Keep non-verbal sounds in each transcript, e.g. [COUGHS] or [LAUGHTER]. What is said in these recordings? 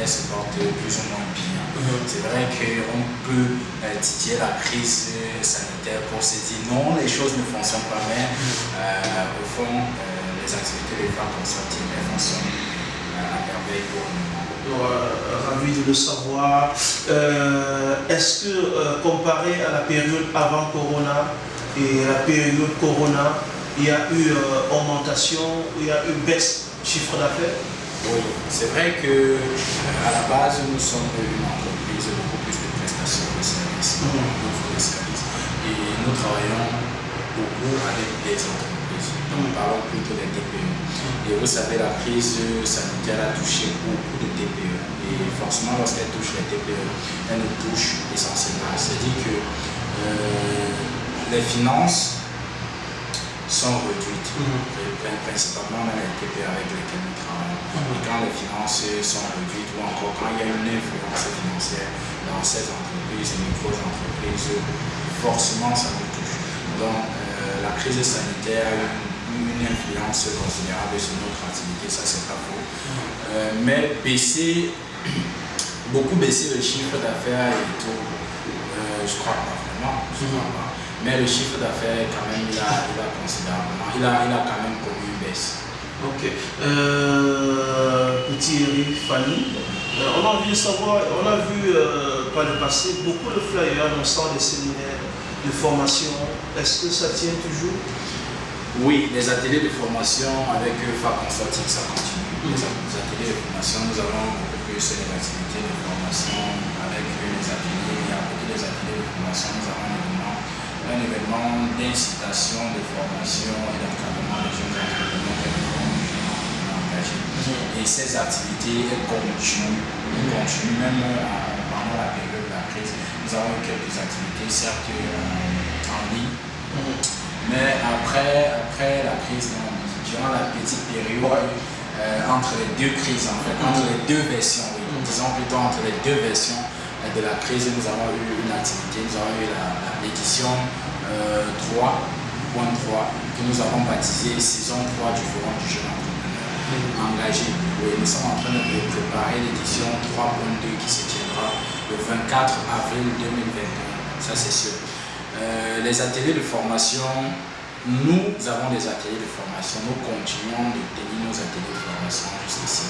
elles se portent plus ou moins bien? Mhm. C'est vrai qu'on peut titiller la crise sanitaire pour se dire non, les choses ne fonctionnent pas, mais mhm. au fond, les activités de FAC Consulting fonctionnent à merveille pour nous. ravi de le savoir. Euh, est-ce que, euh, comparé à la période avant Corona et la période Corona, il y a eu euh, augmentation, il y a eu baisse chiffre d'affaires? Oui, c'est vrai que à la base, nous sommes une entreprise beaucoup plus de prestations de services, mmh. Et nous travaillons beaucoup avec des entreprises. Nous parlons plutôt des TPE. Et vous savez, la crise sanitaire a touché beaucoup de TPE. Et forcément, lorsqu'elle touche les TPE, elle nous touche essentiellement. C'est-à-dire que euh, les finances sont réduites, mhm. principalement dans les TPE avec lesquelles nous travaillons. Mhm. Et quand les finances sont réduites, ou encore quand il y a une influence financière dans ces entreprises, les micro-entreprises, forcément ça nous touche. Donc, euh, la crise sanitaire a eu une influence considérable sur notre activité, ça c'est pas faux. Euh, mais baisser, [COUGHS] beaucoup baisser le chiffre d'affaires et tout, euh, je crois pas vraiment, je crois pas. Mais le chiffre d'affaires quand même, il a, il a considérablement, il a, il a quand même connu une baisse. Ok. Euh, petit Eric, Fanny, on a envie de savoir, on a vu par le passé beaucoup de flyers annonçant des séminaires de formation. Est-ce que ça tient toujours? Oui, les ateliers de formation avec FAC Consulting, ça continue. Les ateliers de formation, nous avons beaucoup plus les activités de formation avec les ateliers. Il y a beaucoup des ateliers de formation. Nous avons un événement, d'incitation, de formation et d'encadrement des jeunes entrepreneurs engagés. Et ces activités, elles continuent, elles continuent même pendant la période de la crise. Nous avons eu quelques activités, certes euh, en ligne. Mais après, après la crise, durant la petite période, euh, entre les deux crises, en fait, entre les deux versions, disons plutôt entre les deux versions euh, de la crise, nous avons eu une activité, nous avons eu l'édition 3.3 euh, que nous avons baptisé saison 3 du Forum du jeune entrepreneur engagé. nous sommes en train de préparer l'édition 3.2 qui se tiendra le 24 avril 2021, ça c'est sûr. Euh, les ateliers de formation, nous avons des ateliers de formation, nous continuons de tenir nos ateliers de formation jusqu'ici.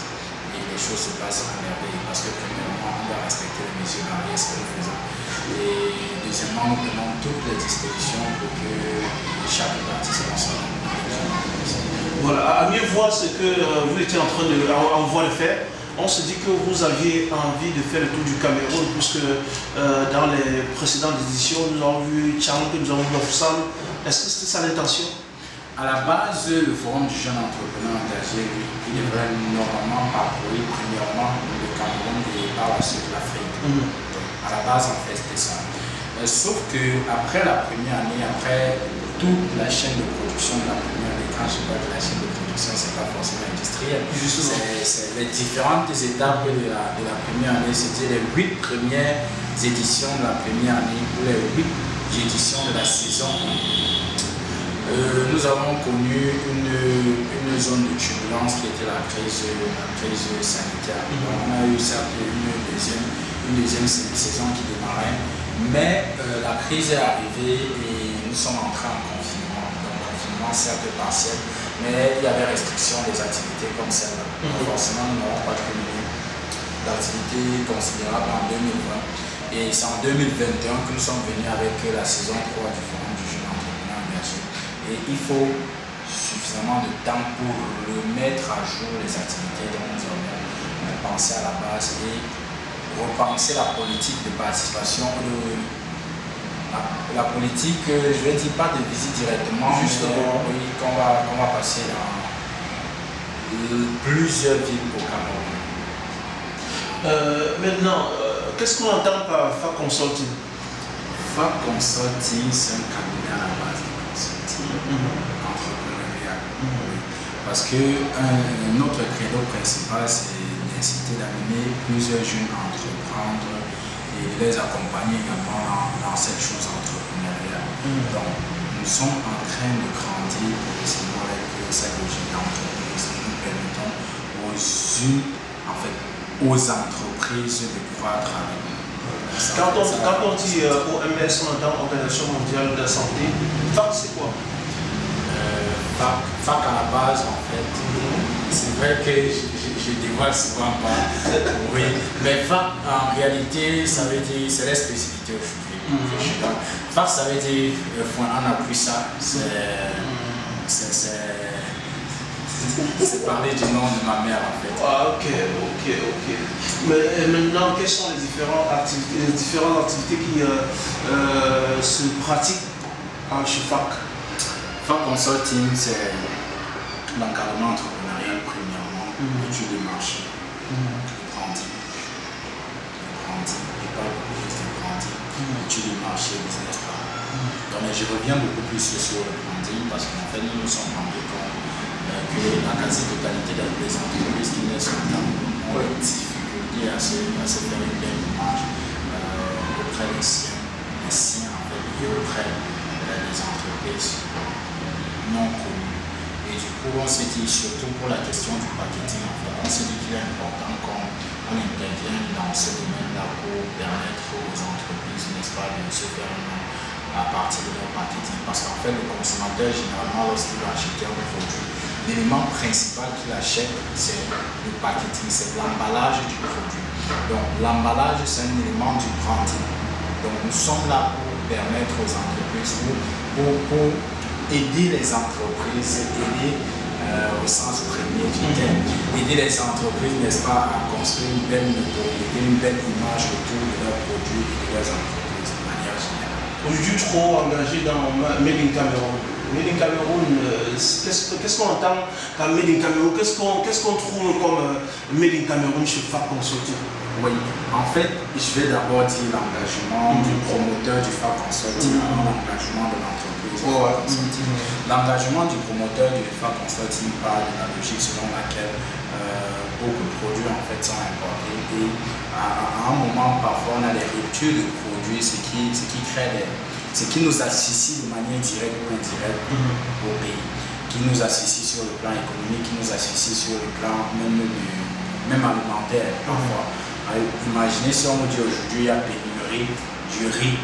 Et les choses se passent à merveille parce que premièrement, respecter les mesures barrières, ce que nous. Et deuxièmement, nous prenons toutes les dispositions pour que chaque participant soit voilà, à mieux voir ce que euh, vous étiez en train de en voie faire, on se dit que vous aviez envie de faire le tour du Cameroun, puisque euh, dans les précédentes éditions, nous avons vu Tchang, nous avons vu Lofsam. Est-ce que c'était ça l'intention? À la base, le Forum du jeune entrepreneur engagé, il devrait normalement parcourir premièrement le Cameroun et par la suite l'Afrique. Mhm. À la base, en fait, c'était ça. Euh, sauf qu'après la première année, après toute la chaîne de production de la première année, quand je parle de la chaîne de production, ce n'est pas forcément industriel. C'est les différentes étapes de la, de la première année, c'était les huit premières éditions de la première année ou les huit éditions de la saison euh, nous avons connu une, une, zone de turbulence qui était la crise, la crise sanitaire. on a eu certes une deuxième, une deuxième saison qui démarrait, mais euh, la crise est arrivée et nous sommes entrés en confinement. Donc, confinement certes partiel, mais il y avait restriction des activités comme celle-là. Mhm. Forcément, nous n'avons pas cumulé d'activités considérables en 2020. Et c'est en 2021 que nous sommes venus avec la saison 3 du Forum du jeune entrepreneur engagé. Et il faut suffisamment de temps pour remettre à jour les activités dont nous avons pensé à la base et repenser la politique de participation, de la, politique, euh, je vais dire pas de visite directement, Justement. oui, qu'on va, va passer dans plusieurs villes au Cameroun. Euh, maintenant, euh, qu'est-ce qu'on entend par FA Consulting FA Consulting, c'est un cabinet à la base de consulting, Mhm. Parce que un, notre credo principal, c'est d'inciter d'amener plusieurs jeunes à entreprendre et les accompagner également dans, dans cette chose entrepreneuriale. Mhm. Donc, nous sommes en train de grandir progressivement avec cette logique d'entreprise. Nous permettons aux unes, en fait, aux entreprises de croître avec nous. Quand on, Ça- quand on dit euh, OMS, on entend Organisation mondiale de la santé. C'est quoi? Euh, fac, à la base, en fait, c'est vrai que je, je, je dévoile souvent pas. Oui, mais fac, en réalité, ça veut dire, c'est la spécificité aujourd'hui. Mhm. Fac, ça veut dire, euh, on appuie ça, c'est. c'est- parler du nom de ma mère, en fait. Ah, ok, ok, ok. Mais euh, maintenant, quelles sont les différentes activités, les différentes activités qui euh, euh, se pratiquent à chez Fac Consulting, c'est l'encadrement entrepreneurial, premièrement, Mhm. l'étude de marché, le branding, le branding, et pas le branding, l'étude de marché, business plan. Donc, mais je reviens beaucoup plus sur le branding parce qu'en fait, nous nous sommes rendus compte euh, que la quasi-totalité des entreprises qui naissent en Cameroun ont difficulté à se, à se faire une belle image euh, auprès des siens, des siens en fait, et auprès euh, des entreprises non connues. Et du coup, on s'est dit, surtout pour la question du marketing, en fait, on s'est dit qu'il est important qu'on on intervienne dans ce domaine-là pour permettre aux entreprises, n'est-ce pas, de se faire un nom à partir de leur marketing. Parce qu'en fait, le consommateur, généralement, lorsqu'il va acheter un produit, l'élément principal qu'il achète, c'est le packaging, c'est l'emballage du produit. Donc, l'emballage, c'est un élément du branding. Donc, nous sommes là pour permettre aux entreprises, pour, pour aider les entreprises, aider euh, au sens premier du terme, aider les entreprises, n'est-ce pas, à construire une belle notoriété, une belle image autour de leurs produits et de leurs entreprises de manière générale. Aujourd'hui, trop engagé dans Ma- Made in Cameroun. Made in Cameroun, euh, qu'est-ce qu'on entend par Made in Cameroun? Qu'est-ce qu'on trouve comme euh, Made in Cameroun chez FAC Consulting? Oui, en fait, je vais d'abord dire l'engagement du promoteur du FAC Consulting Mhm. avant l'engagement de l'entreprise. Ouais. Consulting. L'engagement du promoteur du FAC Consulting part de la logique selon laquelle euh, beaucoup de produits en fait sont importés et à, à un moment parfois on a des ruptures de produits, ce qui, ce qui crée des, ce qui nous associe de manière directe ou indirecte au pays, qui nous associe sur le plan économique, qui nous associe sur le plan même, du- même alimentaire parfois. Alors, Imaginez si on nous dit aujourd'hui il y a pénurie du riz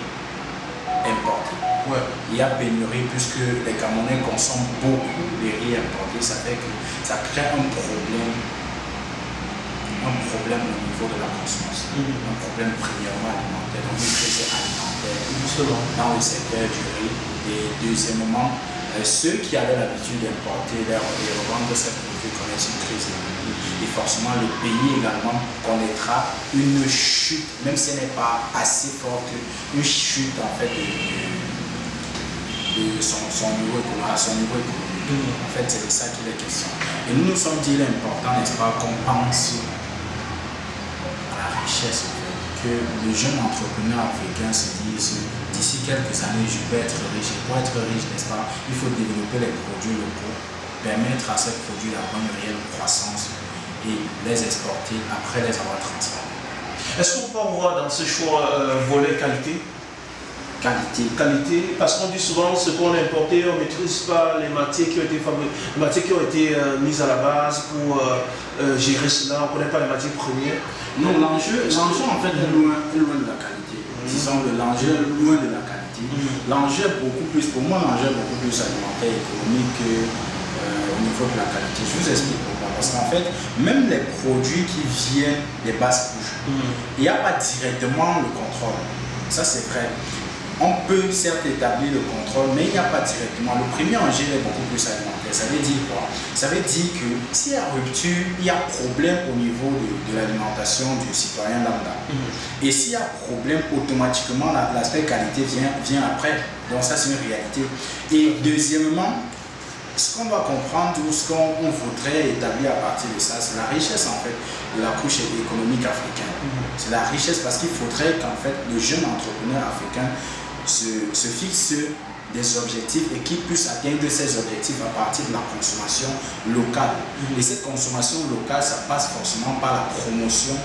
importé. Ouais. Il y a pénurie puisque les Camerounais consomment beaucoup de riz importé, ça fait que ça crée un problème, un problème au niveau de la consommation, Mhm. un problème premièrement alimentaire, donc une crise alimentaire dans le secteur du riz. Et deuxièmement, euh, ceux qui avaient l'habitude d'importer et de revendre ces produits connaissent une crise économique. Et forcément, le pays également connaîtra une chute, même si elle n'est pas assez forte, une chute en fait de, de- son, niveau son niveau économique. En fait, c'est de ça qu'il est question. Et nous nous sommes dit, il est important, n'est-ce pas, qu'on pense à la richesse, que les jeunes entrepreneurs africains se disent d'ici quelques années, je peux être riche. Et pour être riche, n'est-ce pas, il faut développer les produits locaux, permettre à ces produits d'avoir une réelle croissance et les exporter après les avoir transformés. Est-ce qu'on peut voir dans ce choix euh, volet qualité? Qualité. qualité, parce qu'on dit souvent ce qu'on a importé, on ne maîtrise pas les matières qui ont été fabriquées, les matières qui ont été euh, mises à la base pour euh, euh, gérer cela, on ne connaît pas les matières premières. Non, l'enjeu, l'enjeu en fait est loin, loin de la qualité. Disons que l'enjeu est loin de la qualité. Mhm. L'enjeu est beaucoup plus, pour moi, l'enjeu est beaucoup plus alimentaire et économique que, euh, au niveau de la qualité. Je vous explique pourquoi. Parce qu'en fait, même les produits qui viennent des basses couches, il n'y a pas directement le contrôle. Ça, c'est vrai. On peut certes établir le contrôle, mais il n'y a pas directement. Le premier enjeu est beaucoup plus alimentaire. Ça veut dire quoi? Ça veut dire que s'il y a rupture, il y a problème au niveau de, l'alimentation du citoyen lambda. Mhm. Et s'il y a problème, automatiquement, l'aspect qualité vient, vient après. Donc ça, c'est une réalité. Et deuxièmement, ce qu'on doit comprendre ou ce qu'on voudrait établir à partir de ça, c'est la richesse en fait de la couche économique africaine. Mhm. C'est la richesse parce qu'il faudrait qu'en fait le jeune entrepreneur africain se, fixe des objectifs et qui puisse atteindre ces objectifs à partir de la consommation locale. Et cette consommation locale, ça passe forcément par la promotion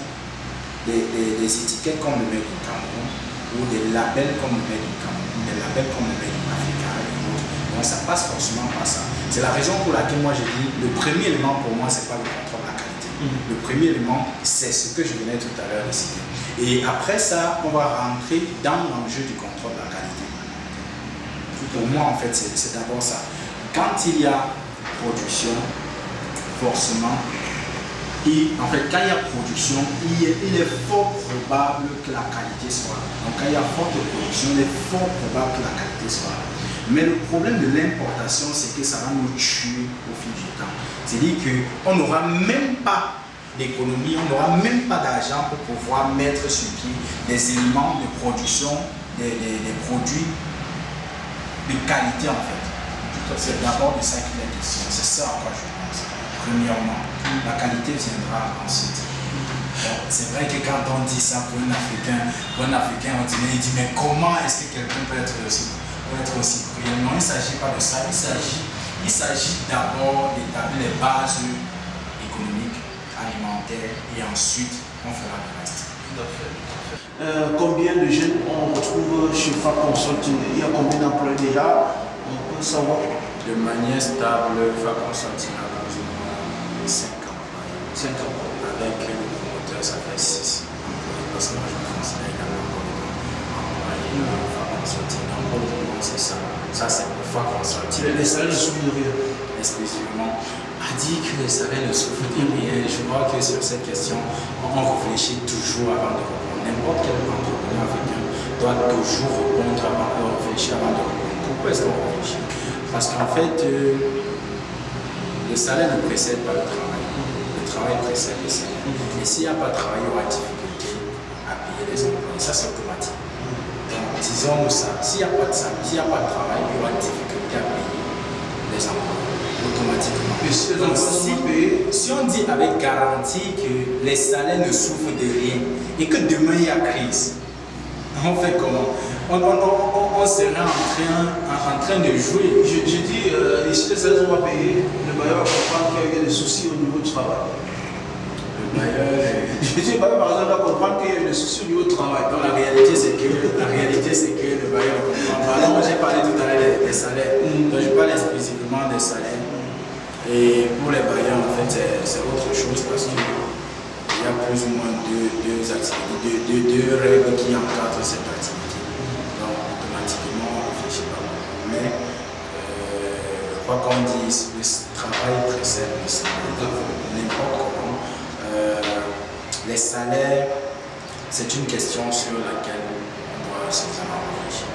des, des, étiquettes comme le Made in Cameroun ou des labels comme le Made in Cameroun, des labels comme le Made in Africa et autres. Donc ça passe forcément par ça. C'est la raison pour laquelle moi j'ai dit, le premier élément pour moi, c'est pas le contrôle Le premier élément, c'est ce que je venais tout à l'heure de citer. Et après ça, on va rentrer dans l'enjeu du contrôle de la qualité. Pour moi, en fait, c'est d'abord ça. Quand il y a production, forcément, et en fait, quand il y a production, il est, il est, fort probable que la qualité soit là. Donc, quand il y a forte production, il est fort probable que la qualité soit là. Mais le problème de l'importation, c'est que ça va nous tuer au fil du temps. C'est-à-dire qu'on n'aura même pas d'économie, on n'aura même pas d'argent pour pouvoir mettre sur pied des éléments de production, des, produits de qualité en fait. C'est d'abord de ça qu'il est question. C'est ça à quoi je pense. Premièrement, la qualité viendra ensuite. C'est vrai que quand on dit ça pour un Africain, pour un Africain, on dit, mais comment est-ce que quelqu'un peut être aussi, peut être aussi brillant? Non, il ne s'agit pas de ça. Il s'agit, il s'agit d'abord d'établir les bases économiques, alimentaires, et ensuite on fera le reste. Euh, combien de jeunes on retrouve chez FAC Consulting Il y a combien d'employés déjà? On peut savoir? De manière stable, FAC Consulting a ou moins 5 employés. 5 employés. Avec le promoteur, ça fait 6 employés. Parce que moi, je me considère également comme employé de FAC Consulting. Le c'est ça. Ça, c'est FAC Consulting. Les salaires ne souffrent de rien Exclusivement a dit que les salaires ne souffrent de rien. Je crois que sur cette question, on réfléchit toujours avant de répondre n'importe quel entrepreneur africain doit toujours répondre avant de réfléchir, avant de répondre. Pourquoi est-ce qu'on réfléchit? Parce qu'en fait, euh, le salaire ne précède pas le travail. Le travail précède le salaire. Et s'il n'y a pas de travail, il y aura difficulté à payer les emplois. ça, c'est automatique. Disons ça. S'il n'y a pas de s'il n'y a pas de travail, il y aura difficulté à payer les emplois automatiquement. Donc, si, si, on dit avec garantie que les salaires ne souffrent de rien et que demain il y a crise, on fait comment? On, on, serait en train, en, train de jouer. Je, dis, euh, ici les salaires sont pas payés, le bailleur va comprendre qu'il y a des soucis au niveau du travail. Bailleur par exemple doit comprendre qu'il y a des soucis au travail. Donc la réalité c'est que, la réalité, c'est que le bailleur comprend pas. j'ai parlé tout à l'heure des, salaires. Donc je parle exclusivement des salaires. Et pour les bailleurs, en fait, c'est autre chose parce qu'il y a plus ou moins deux, deux, activités, deux, deux, règles qui encadrent cette activité. Donc, automatiquement, on ne réfléchit pas Mais, euh, quoi qu'on dise, le travail précède le salaire. Euh, les salaires, c'est une question sur laquelle on doit sérieusement réfléchir.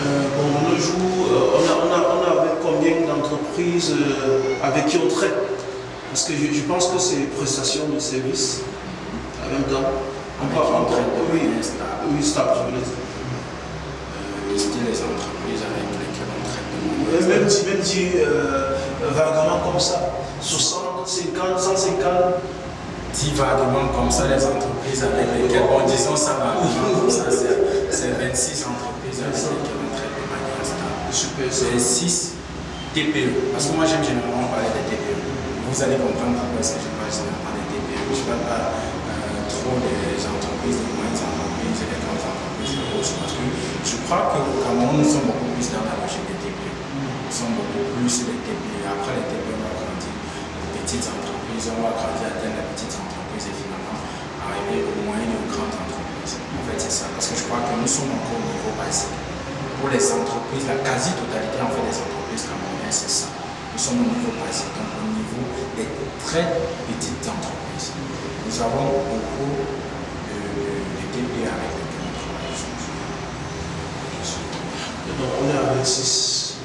Euh, bon, nos jours, euh, on, a, on, a, on a avec combien d'entreprises euh, avec qui on traite? Parce que je, pense que c'est prestation de services en même temps. On parle en traite? oui, oui, stable, je veux dire. les entreprises avec lesquelles on traite Même si, même si vaguement comme ça, 60, 50, 150 dit vaguement comme ça les entreprises avec lesquelles, bon disons ça va, c'est 26 entreprises avec lesquelles c'est 6 TPE. Parce que moi j'aime généralement parler des TPE. Vous allez comprendre pourquoi est-ce que je parle généralement des TPE. Je ne parle pas euh, trop des entreprises, des moyennes entreprises et des grandes entreprises Parce que je crois qu'au Cameroun, nous sommes beaucoup plus dans la logique des TPE. Nous sommes beaucoup plus des TPE. Après les TPE, on va grandir les petites entreprises, on va grandir à atteindre les petites entreprises et finalement arriver aux moyennes et aux grandes entreprises. En fait, c'est ça. Parce que je crois que nous sommes encore au niveau basique pour les entreprises, la quasi-totalité en fait des entreprises camerounaises, c'est ça. Nous sommes au niveau basique, donc au niveau des très petites entreprises. Nous avons beaucoup de, de, avec lesquels on. Donc on est avec 6.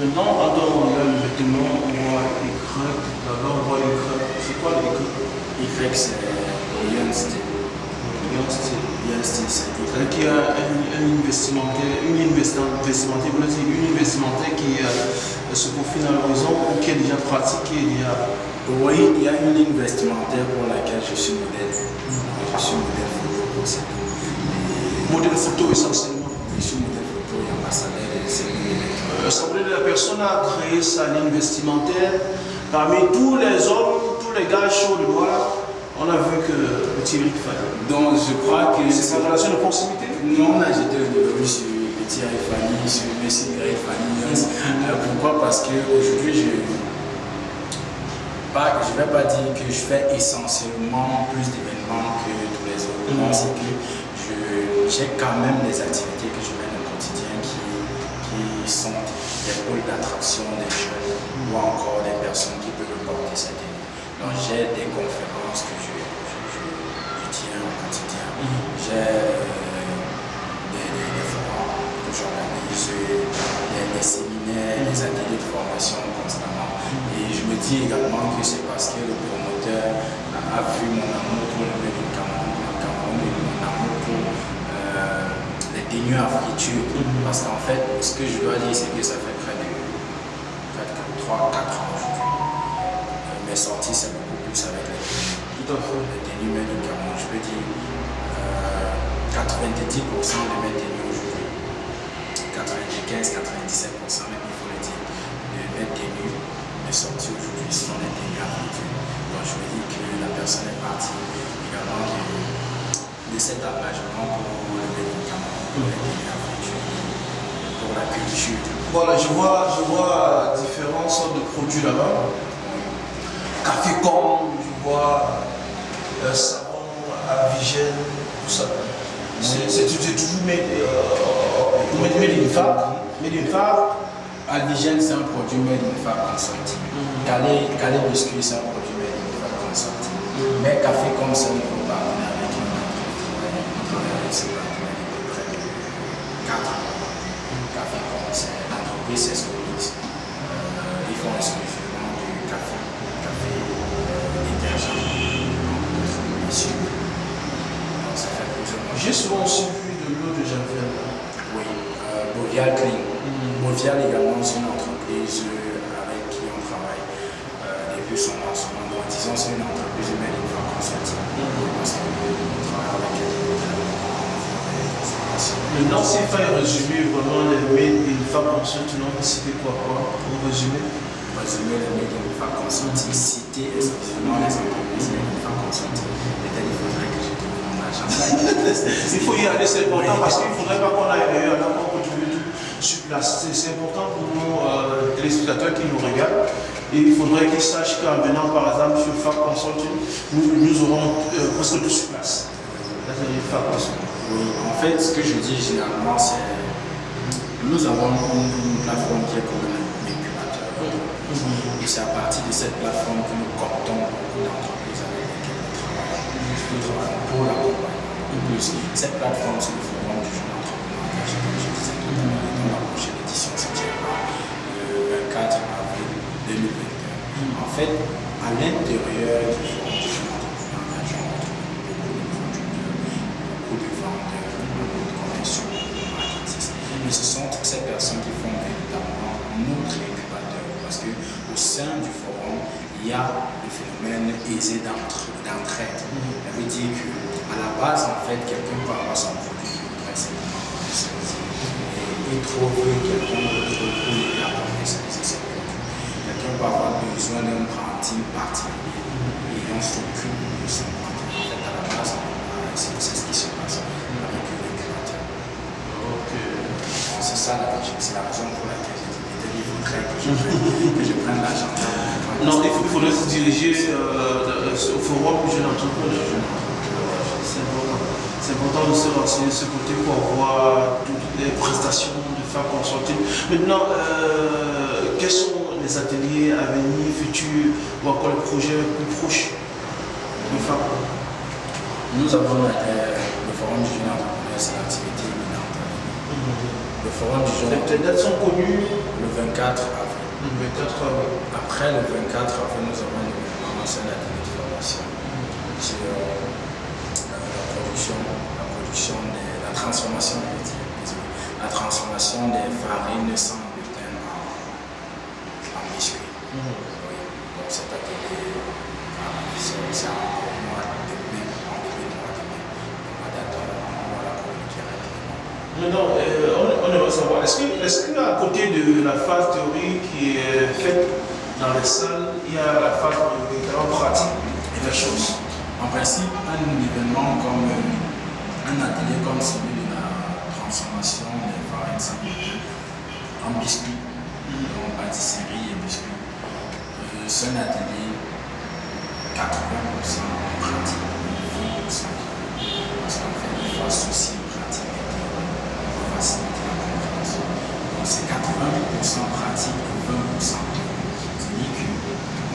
Maintenant, attends, y a le vêtement, on voit là-bas on voit. C'est quoi le Y c'est. Young Steel. Young Steel, c'est Y. Un, un vestimentaire, une ligne vestimentaire, vous dire une ligne vestimentaire qui euh, se confine à l'horizon ou qui est déjà pratiquée il y a... Oui, il y a une ligne vestimentaire pour laquelle je suis modèle. Je suis modèle photo pour ça. Modèle photo essentiellement. Je suis modèle photo et ambassadeur de série L'Assemblée de la personne a créé sa ligne vestimentaire. Parmi tous les hommes, tous les gars chauds de noir, on a vu que le Thierry Fanny. Donc je crois que c'est sa relation de proximité Non, jeté un niveau sur le Thierry Fanny, sur Messi Grey Fanny. [LAUGHS] Euh, pourquoi? Parce qu'aujourd'hui, je pas, je ne vais pas dire que je fais essentiellement plus d'événements que tous les autres. Non, c'est que j'ai quand même des activités que je mène au quotidien qui, qui sont des pôles d'attraction des jeunes ou encore des personnes qui peuvent porter cette. Donc j'ai des conférences que je, tiens au quotidien. J'ai euh, des, des, forums que j'organise, des, séminaires, des ateliers de formation constamment. Et je me dis également que c'est parce que le promoteur a vu mon amour pour le Cameroun, mon amour pour euh, les tenues afritudes. Parce qu'en fait, ce que je dois dire, c'est que ça fait près de 3-4 ans aujourd'hui. Euh, mes sorties, c'est beaucoup plus avec les tenues. Tout à fait. Les tenues du Cameroun, je peux dire euh, 90% de mes tenues aujourd'hui. 95-97% même, il faut le dire, de mes tenues, mes sorties aujourd'hui sont les tenues africaines. Donc je me dis que la personne est partie également de, de cet engagement pour le pour les tenues africaines, pour la culture. Voilà, je vois, je vois différents sortes de produits là-bas. Café com, je vois euh, savon, avigène, tout ça. C'est toujours made in Fab. Made in Fab. Avigène, c'est un produit made in consorti. Calais, Calais Biscuit, c'est un produit made in Fab consorti. Mais Café comme ça, il faut parler avec une entreprise. C'est près de 4 ans. Café comme c'est l'entreprise, c'est ce qu'on dit. Euh, ils font non, c'était quoi, quoi, pour résumer Résumer les made in Fab Consulting, citer exclusivement les entreprises. Peut-être il faudrait que je trouve mon agenda. il faut y aller, c'est important parce qu'il ne faudrait pas qu'on aille ailleurs, tout sur place. C'est important pour nous, euh, téléspectateurs qui nous regardent. Et il faudrait qu'ils sachent qu'en venant par exemple sur Fab Consulting, nous, nous aurons euh, presque tout sur place. Fab Consulting. Oui, en fait, ce que je dis généralement, c'est nous avons une, plateforme qui est comme un incubateur. Et c'est à partir de cette plateforme que nous comptons beaucoup d'entreprises avec lesquelles nous travaillons pour l'accompagnement. En plus, cette plateforme, c'est le forum du jeune entrepreneur je disais tout à l'heure, dans la prochaine édition, c'est le 24 avril 2021. En fait, à l'intérieur du forum du jeune entrepreneur engagé, on retrouve beaucoup de producteurs, beaucoup de vendeurs, beaucoup de commerciaux, marketistes. Mais ce sont toutes ces personnes qui font véritablement notre incubateur. Parce qu'au sein du forum, il y a le phénomène aisé d'entraide. Ça veut dire qu'à la base, en fait, quelqu'un peut avoir son produit qui voudrait. Et il trouve quelqu'un d'autre pour commercialiser ses produits. Quelqu'un peut avoir besoin d'un branding particulier et on s'occupe de son branding. Faudrait se diriger euh, au forum jeune entrepreneur. C'est important. De se renseigner de ce côté pour voir toutes les prestations de Fab Consulting. Maintenant, euh, quels sont les ateliers à venir, futurs, ou encore les projets plus proches de Fab Nous avons euh, le forum du jeune entrepreneur, c'est l'activité éminente. Le forum du jeune Les dates sont connues le 24 avril. Le 24 avril. Après le 24 avril, nous avons commencé la de formation sur euh, la production, la production de la transformation, la transformation des farines sans gluten en, en biscuits. Oui. Donc cet atelier, voilà, c'est c'est en début de mois de mai. On va on va la communiquer rapidement. Maintenant, euh, on, on aimerait savoir, est-ce qu'à côté de la phase théorique qui est les salles, il y a la phase véritablement pratique de la chose En principe, un événement comme euh, un atelier comme celui de la transformation des sans gluten en biscuits, donc pâtisserie et biscuits, euh, c'est un atelier 80% en pratique, 20% parce qu'on fait des phases aussi pratiques pour faciliter la compréhension. Donc c'est 80% pratique et 20% théorique.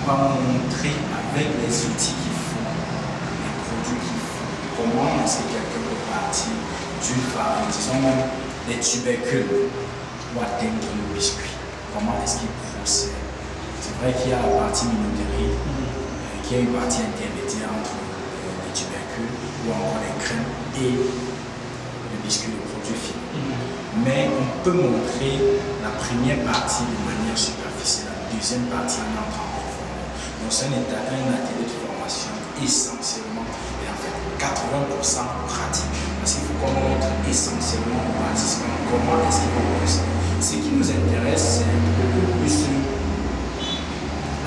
Montrer avec les outils qu'il faut les produits qu'il faut. Comment est-ce que quelqu'un peut partir d'une farine, disons même des tubercules ou atteindre le biscuit Comment est-ce qu'il procède C'est vrai qu'il y a la partie minoterie, euh, qu'il y a une partie intermédiaire entre euh, les tubercules ou encore les crèmes et le biscuit, le produit fini. Mais on peut montrer la première partie de manière superficielle, la deuxième partie en entrant Donc c'est un, un atelier de formation essentiellement, et en fait 80% pratique. Parce qu'il faut qu'on montre essentiellement aux participants comment est-ce qu'ils. Ce qui nous intéresse, c'est beaucoup plus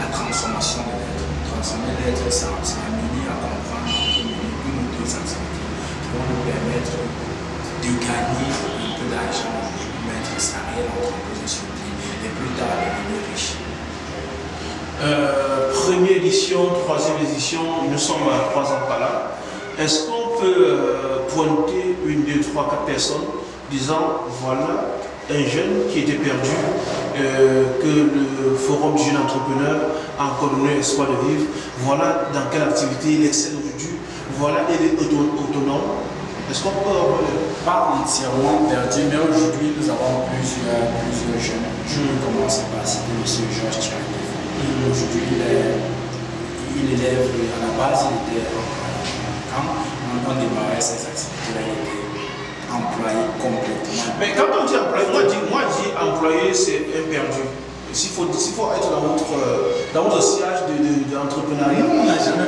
la transformation de l'être. Transformer l'être, c'est amener à comprendre une ou deux activités qui vont nous permettre de gagner un peu d'argent, de mettre sa réelle entreprise sur pied et plus tard de devenir riche. Euh, Première édition, troisième édition, nous sommes à trois ans par là. Est-ce qu'on peut euh, pointer une, deux, trois, quatre personnes disant voilà un jeune qui était perdu, euh, que le Forum du jeune entrepreneur a encore donné espoir de vivre, voilà dans quelle activité il excelle aujourd'hui, voilà il est auto- autonome. Est-ce qu'on peut avoir le- Pas entièrement perdu, mais aujourd'hui nous avons plusieurs, plusieurs jeunes. Je vais commencer par citer M. Georges Aujourd'hui, il, est- il élève, à la base, il était employé. Quand on, démarrait ces activités-là, il était employé complètement. Mais quand on dit employé, moi je dis, moi je dis employé, c'est un perdu. S'il faut, faut être dans votre, dans votre de, de- d'entrepreneuriat. On n'a jamais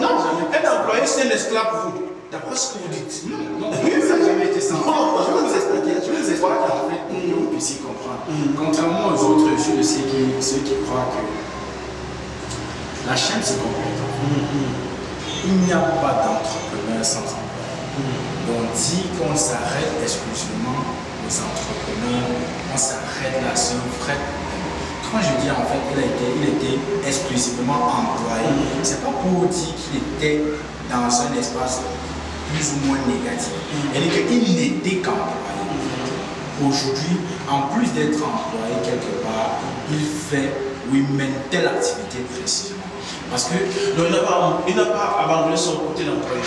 Non, un employé, c'est un esclave pour vous. D'après ce que vous dites. Non, ça n'a jamais été ça. Je vais vous expliquer, je vais vous expliquer en fait pour que vous puissiez comprendre. Contrairement aux autres, ceux, ceux qui, ceux qui croient que la chaîne se complète. Il n'y a pas d'entrepreneur sans emploi. Donc, dit qu'on s'arrête exclusivement aux entrepreneurs, on s'arrête là sur problème. Quand je dis en fait qu'il il était exclusivement employé, c'est pas pour dire qu'il était dans un espace plus ou moins négatif. Elle qu'il n'était qu'employé. Aujourd'hui, en plus d'être employé quelque part, il fait ou il mène telle activité précisément. Parce que Donc il n'a pas, il n'a pas abandonné son côté d'employé.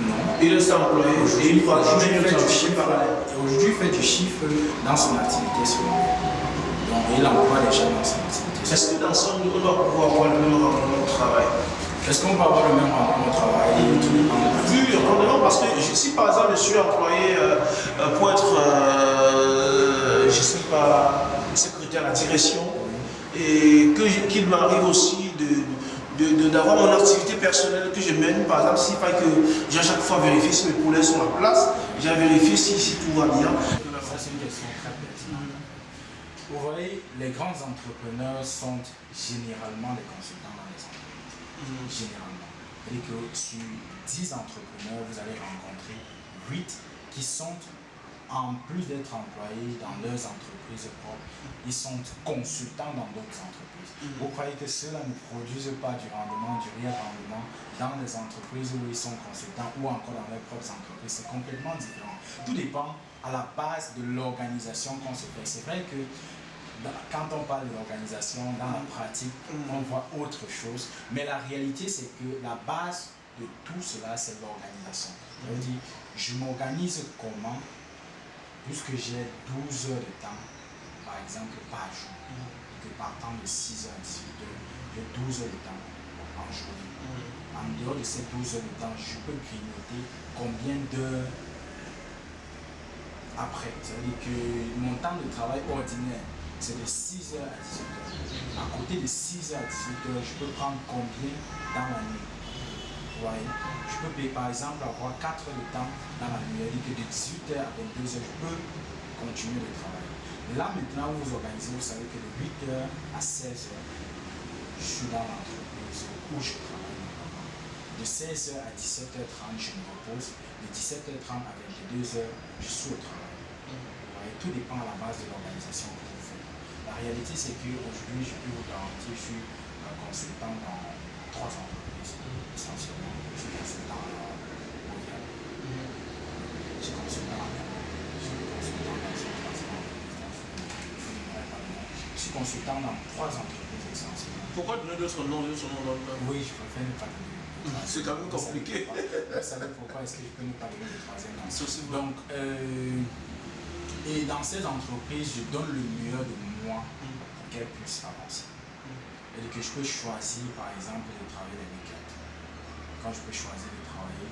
non, Il reste employé et Aujourd'hui, il fait de du chiffre. parallèle. Et Aujourd'hui, il fait du chiffre dans son activité secondaire. Donc, il emploie les gens dans son activité. Est-ce que dans son on doit pouvoir avoir le même rendement au travail? Est-ce qu'on va avoir le même rendement au travail Vu le rendement, parce que je- si par exemple je suis employé euh, euh, pour être, euh, je sais pas, secrétaire à la direction, et qu'il m'arrive aussi de de- de- d'avoir mon activité personnelle que je mène, par exemple, s'il faut que j'ai à chaque fois vérifier si mes poulets sont à place, j'ai à vérifier si, si tout va bien. Ça, c'est une question très pertinente. Vous voyez, les grands entrepreneurs sont généralement des consultants. Généralement. C'est-à-dire que sur 10 entrepreneurs, vous allez rencontrer 8 qui sont, en plus d'être employés dans leurs entreprises propres, ils sont consultants dans d'autres entreprises. Vous croyez que ceux-là ne produisent pas du rendement, du réel rendement dans les entreprises où ils sont consultants ou encore dans leurs propres entreprises? C'est complètement différent. Tout dépend à la base de l'organisation qu'on se fait. C'est vrai que quand on parle de l'organisation, dans la pratique, on voit autre chose. Mais la réalité, c'est que la base de tout cela, c'est l'organisation. Dire, je m'organise comment? Puisque j'ai 12 heures de temps, par exemple, par jour, que partant de 6h à 18h, j'ai 12 heures de temps en journée. En dehors de ces 12 heures de temps, je peux grignoter combien d'heures après? C'est-à-dire que mon temps de travail ordinaire, c'est de 6h à 18h. À côté de 6h à 18h, je peux prendre combien dans la nuit? Voyez? Je peux par exemple avoir 4 heures de temps dans la nuit. Que de 18h à 22h, je peux continuer le travail. Là maintenant, vous vous organisez, vous savez que de 8h à 16h, je suis dans l'entreprise où je travaille. De 16h à 17h30, je me repose. De 17h30 à 22h, je suis au travail. Tout dépend à la base de l'organisation que vous faites. La réalité, c'est qu'aujourd'hui, je peux vous garantir, je suis consultant dans trois entreprises, essentiellement. Je suis consultant mondial. Je suis consultant en Je suis consultant dans Je suis consultant dans trois entreprises essentiellement. Pourquoi donner d'autres noms, d'autres noms dans le Oui, je préfère ne pas donner. C'est quand même compliqué. Vous savez pourquoi? Est-ce que je peux ne pas donner le troisième nom? Donc, euh, et dans ces entreprises, je donne le meilleur de moi pour qu'elles puissent avancer. Et que je peux choisir, par exemple, de travailler les week-ends. Quand je peux choisir de travailler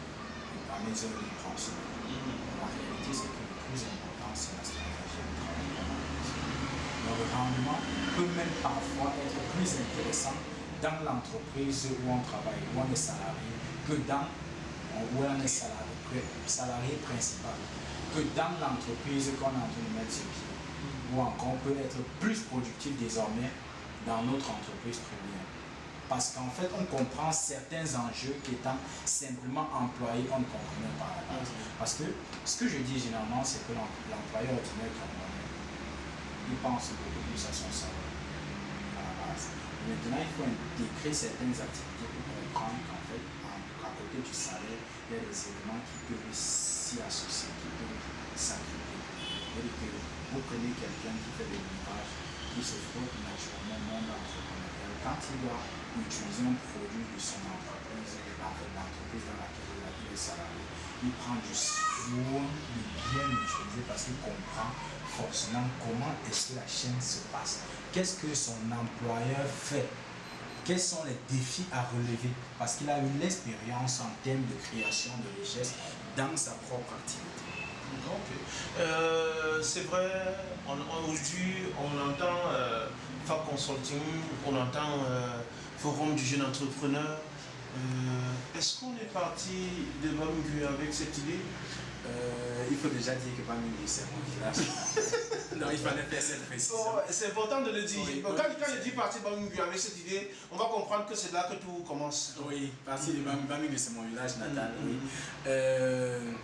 à mes heures de français. La réalité, c'est que le plus important, c'est la stratégie de travail. Le rendement peut même parfois être plus intéressant dans l'entreprise où on travaille, où on est salarié, que dans où on est salarié, salarié principal que dans l'entreprise qu'on est en train de mettre sur pied. Ou encore, on peut être plus productif désormais dans notre entreprise première. Parce qu'en fait, on comprend certains enjeux qui étant simplement employés, on ne comprenait pas Parce que ce que je dis généralement, c'est que l'employeur ordinaire il pense beaucoup plus à son salaire à la base. Maintenant, il faut intégrer certaines activités pour comprendre qu'en fait, à côté du salaire, il y a des éléments qui peuvent s'y associer, qui peuvent vous prenez quelqu'un qui fait des montages, qui se frotte naturellement au monde entrepreneurial, quand il doit utiliser un produit de son entreprise, l'entreprise dans laquelle il est salarié, il prend du soin de bien l'utiliser parce qu'il comprend forcément comment est-ce que la chaîne se passe. Qu'est-ce que son employeur fait? Quels sont les défis à relever? Parce qu'il a eu l'expérience en termes de création de richesse dans sa propre activité. Euh, c'est vrai, aujourd'hui on entend euh, FAC Consulting, on entend euh, Forum du jeune entrepreneur. Est-ce qu'on est parti de Bambu avec cette idée? Il faut déjà dire que Bambu c'est mon village. [LAUGHS] non, il fallait faire cette précision. c'est important de le dire. quand, quand je dis parti de Bambu avec cette idée, on va comprendre que c'est là que tout commence. Oui, parti de Bambu c'est mon village natal. Mm, oui.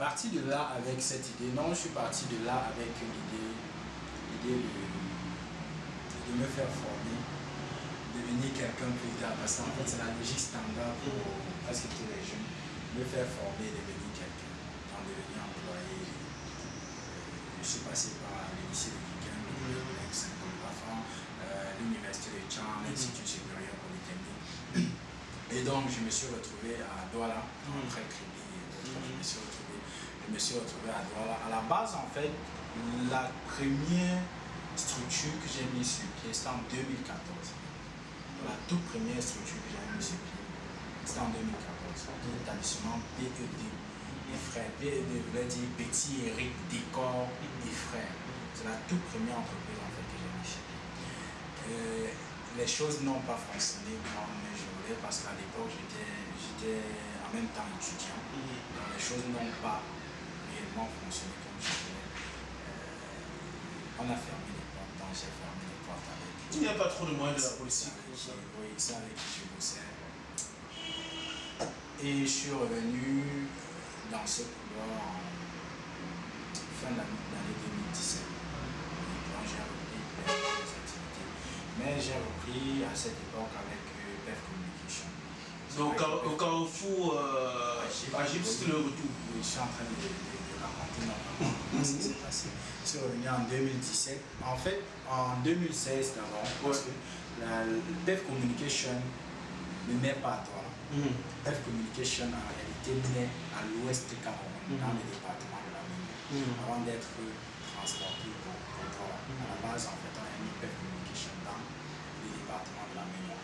Euh, parti de là avec cette idée. Non, je suis parti de là avec l'idée de, de me faire former devenir quelqu'un plus tard. Parce qu'en fait, c'est la logique standard pour presque tous les jeunes. Me faire former, devenir quelqu'un, en devenir employé. Je suis passé par le lycée de Kikin, le l'université de Tchang, l'Institut supérieur polytechnique. Et donc, je me suis retrouvé à Douala, après Kribi Je me suis retrouvé, me suis retrouvé à Douala. À la base, en fait, la première structure que j'ai mise sur pied, c'était en 2014 la toute première structure que j'avais mise sur pied, c'était en 2014, l'établissement PED, les frères. PED voulait dire Petit Eric Décor et frères. C'est la toute première entreprise en fait que j'ai mis sur pied. Euh, les choses n'ont pas fonctionné comme je voulais parce qu'à l'époque j'étais en même temps étudiant. Donc les choses n'ont pas réellement fonctionné comme je voulais. Euh, on a fermé les portes, donc j'ai fermé les portes avec il n'y a pas trop de moyens de la politique. Oui, c'est avec qui je bossais. Et je suis revenu dans ce couloir en fin d'année 2017. Donc j'ai repris les activités. Mais j'ai repris à cette époque avec PEF euh, Communication. Donc au Carrefour, euh, à c'était le retour Oui, je suis en train de raconter normalement ce qui s'est passé. Je suis revenu en 2017. En fait, en 2016 d'abord, parce que la Dev Communication ne naît pas à toi. Mm. Dev Communication en réalité naît à l'ouest du Cameroun, dans le département de la Mine. mm. avant d'être transporté pour contrôle. À la base, en fait, on a mis PEF Communication dans le département de la mémoire.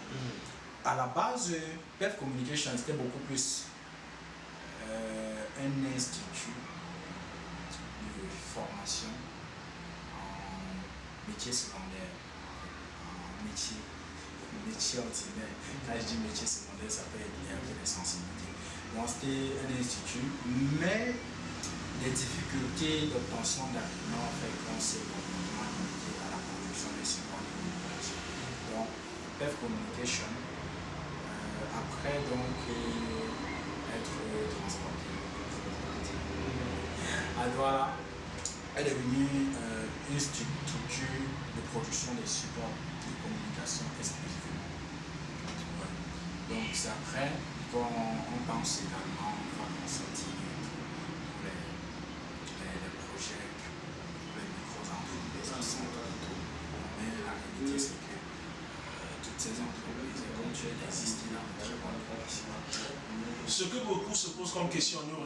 À la base, PEF Communication, c'était beaucoup plus euh, un institut formation en métier secondaire, en métier métier ordinaire. Quand je dis métier secondaire, ça peut être lié avec les sensibilités. Donc c'était un institut, mais les difficultés d'obtention d'arguments fait qu'on s'est complètement limité à la production des supports de communication. Donc, PEF Communication, euh, après donc euh, être transporté à est devenue euh, une structure de production des supports de communication exclusivement. Donc c'est après qu'on pense également à sortir pour les, les, les projets, les micro-entreprises Mais la réalité c'est que toutes ces entreprises éventuelles existent dans très. Ce que beaucoup se posent comme question nous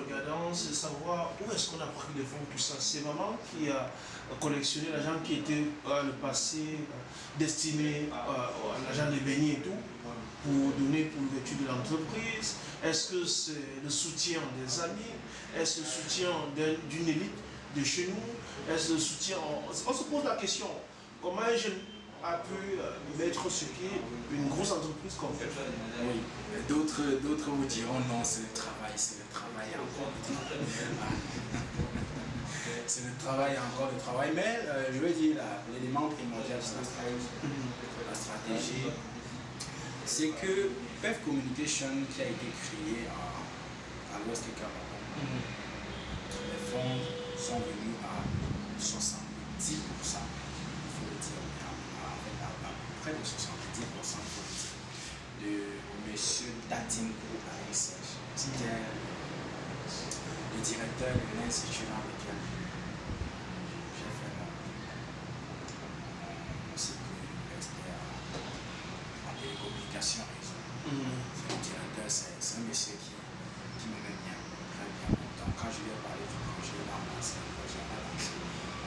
c'est savoir où est-ce qu'on a pris les fonds, tout ça. C'est maman qui a collectionné l'argent qui était euh, le passé euh, destiné euh, à l'argent des beignets et tout, pour donner pour l'ouverture de l'entreprise. Est-ce que c'est le soutien des amis? Est-ce le soutien d'une élite de chez nous? Est-ce le soutien... On se pose la question, comment un jeune a pu euh, mettre ce pied une grosse entreprise comme elle. Oui, d'autres, d'autres vous diront non, c'est le travail, c'est le travail encore le travail. [LAUGHS] c'est le travail encore le travail, mais euh, je veux dire l'élément primordial de la stratégie, c'est que PEF Communication qui a été créé à, à l'Ouest Cameroun, les fonds sont venus à 70% près de 70% de M. Datinko Arissage. C'était le directeur de l'Institut dans lequel j'ai fait mon, cycle expert en télécommunication réseau. C'est le directeur, c'est un monsieur qui, qui me met bien, très bien. Donc quand je lui ai parlé du projet, il a lancé le projet, on a lancé.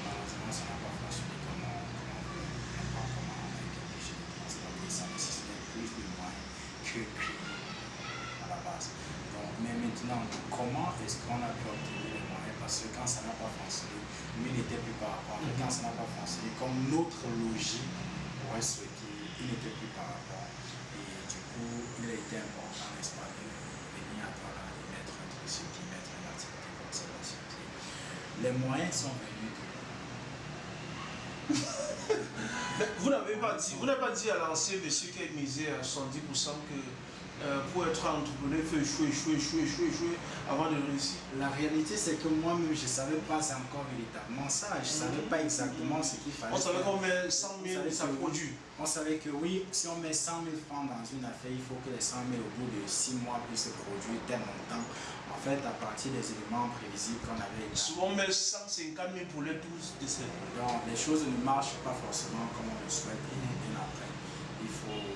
Malheureusement, ça n'a pas fonctionné comme on, on, comment ça nécessitait plus de moyens que à la base. Donc, mais maintenant, comment est-ce qu'on a pu obtenir les moyens? Parce que quand ça n'a pas fonctionné, lui n'était plus par rapport. Quand ça n'a pas fonctionné, comme notre logique aurait souhaité, il n'était plus par rapport. Et du coup, il a été important, n'est-ce pas, de venir à toi et mettre un truc sur qui mettre une activité comme ça Les moyens sont venus de [LAUGHS] vous n'avez pas dit, vous n'avez pas dit à l'ancien monsieur qui a misé à 70% que euh, pour être entrepreneur, il faut échouer, échouer, échouer, échouer, échouer avant de réussir. La réalité, c'est que moi-même, je ne savais pas encore véritablement ça. Je ne savais pas exactement ce qu'il fallait. On savait qu'on met 100 000, ça produit. On savait que oui, si on met 100 000 francs dans une affaire, il faut que les 100 000 au bout de 6 mois puissent produire tel montant. En fait, à partir des éléments prévisibles qu'on avait. Souvent, on met 150 000 pour les 12 décès. Donc, les choses ne marchent pas forcément comme on le souhaite. Et bien après, il faut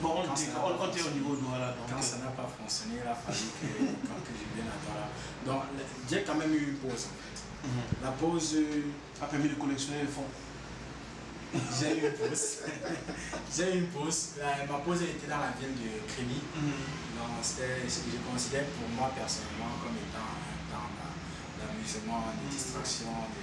Bon, on, était, on, on était au niveau de Douala. Quand ça n'a pas fonctionné, il a fallu que, quand que je vienne à Douala. Donc, j'ai quand même eu une pause en fait. Mm -hmm. La pause a permis de collectionner les fonds. [LAUGHS] j'ai eu une pause. [LAUGHS] j'ai eu une pause. La, ma pause était dans la ville de Crémy. Mm -hmm. Donc, c'était ce que je considère pour moi personnellement comme étant un temps d'amusement, de distraction, de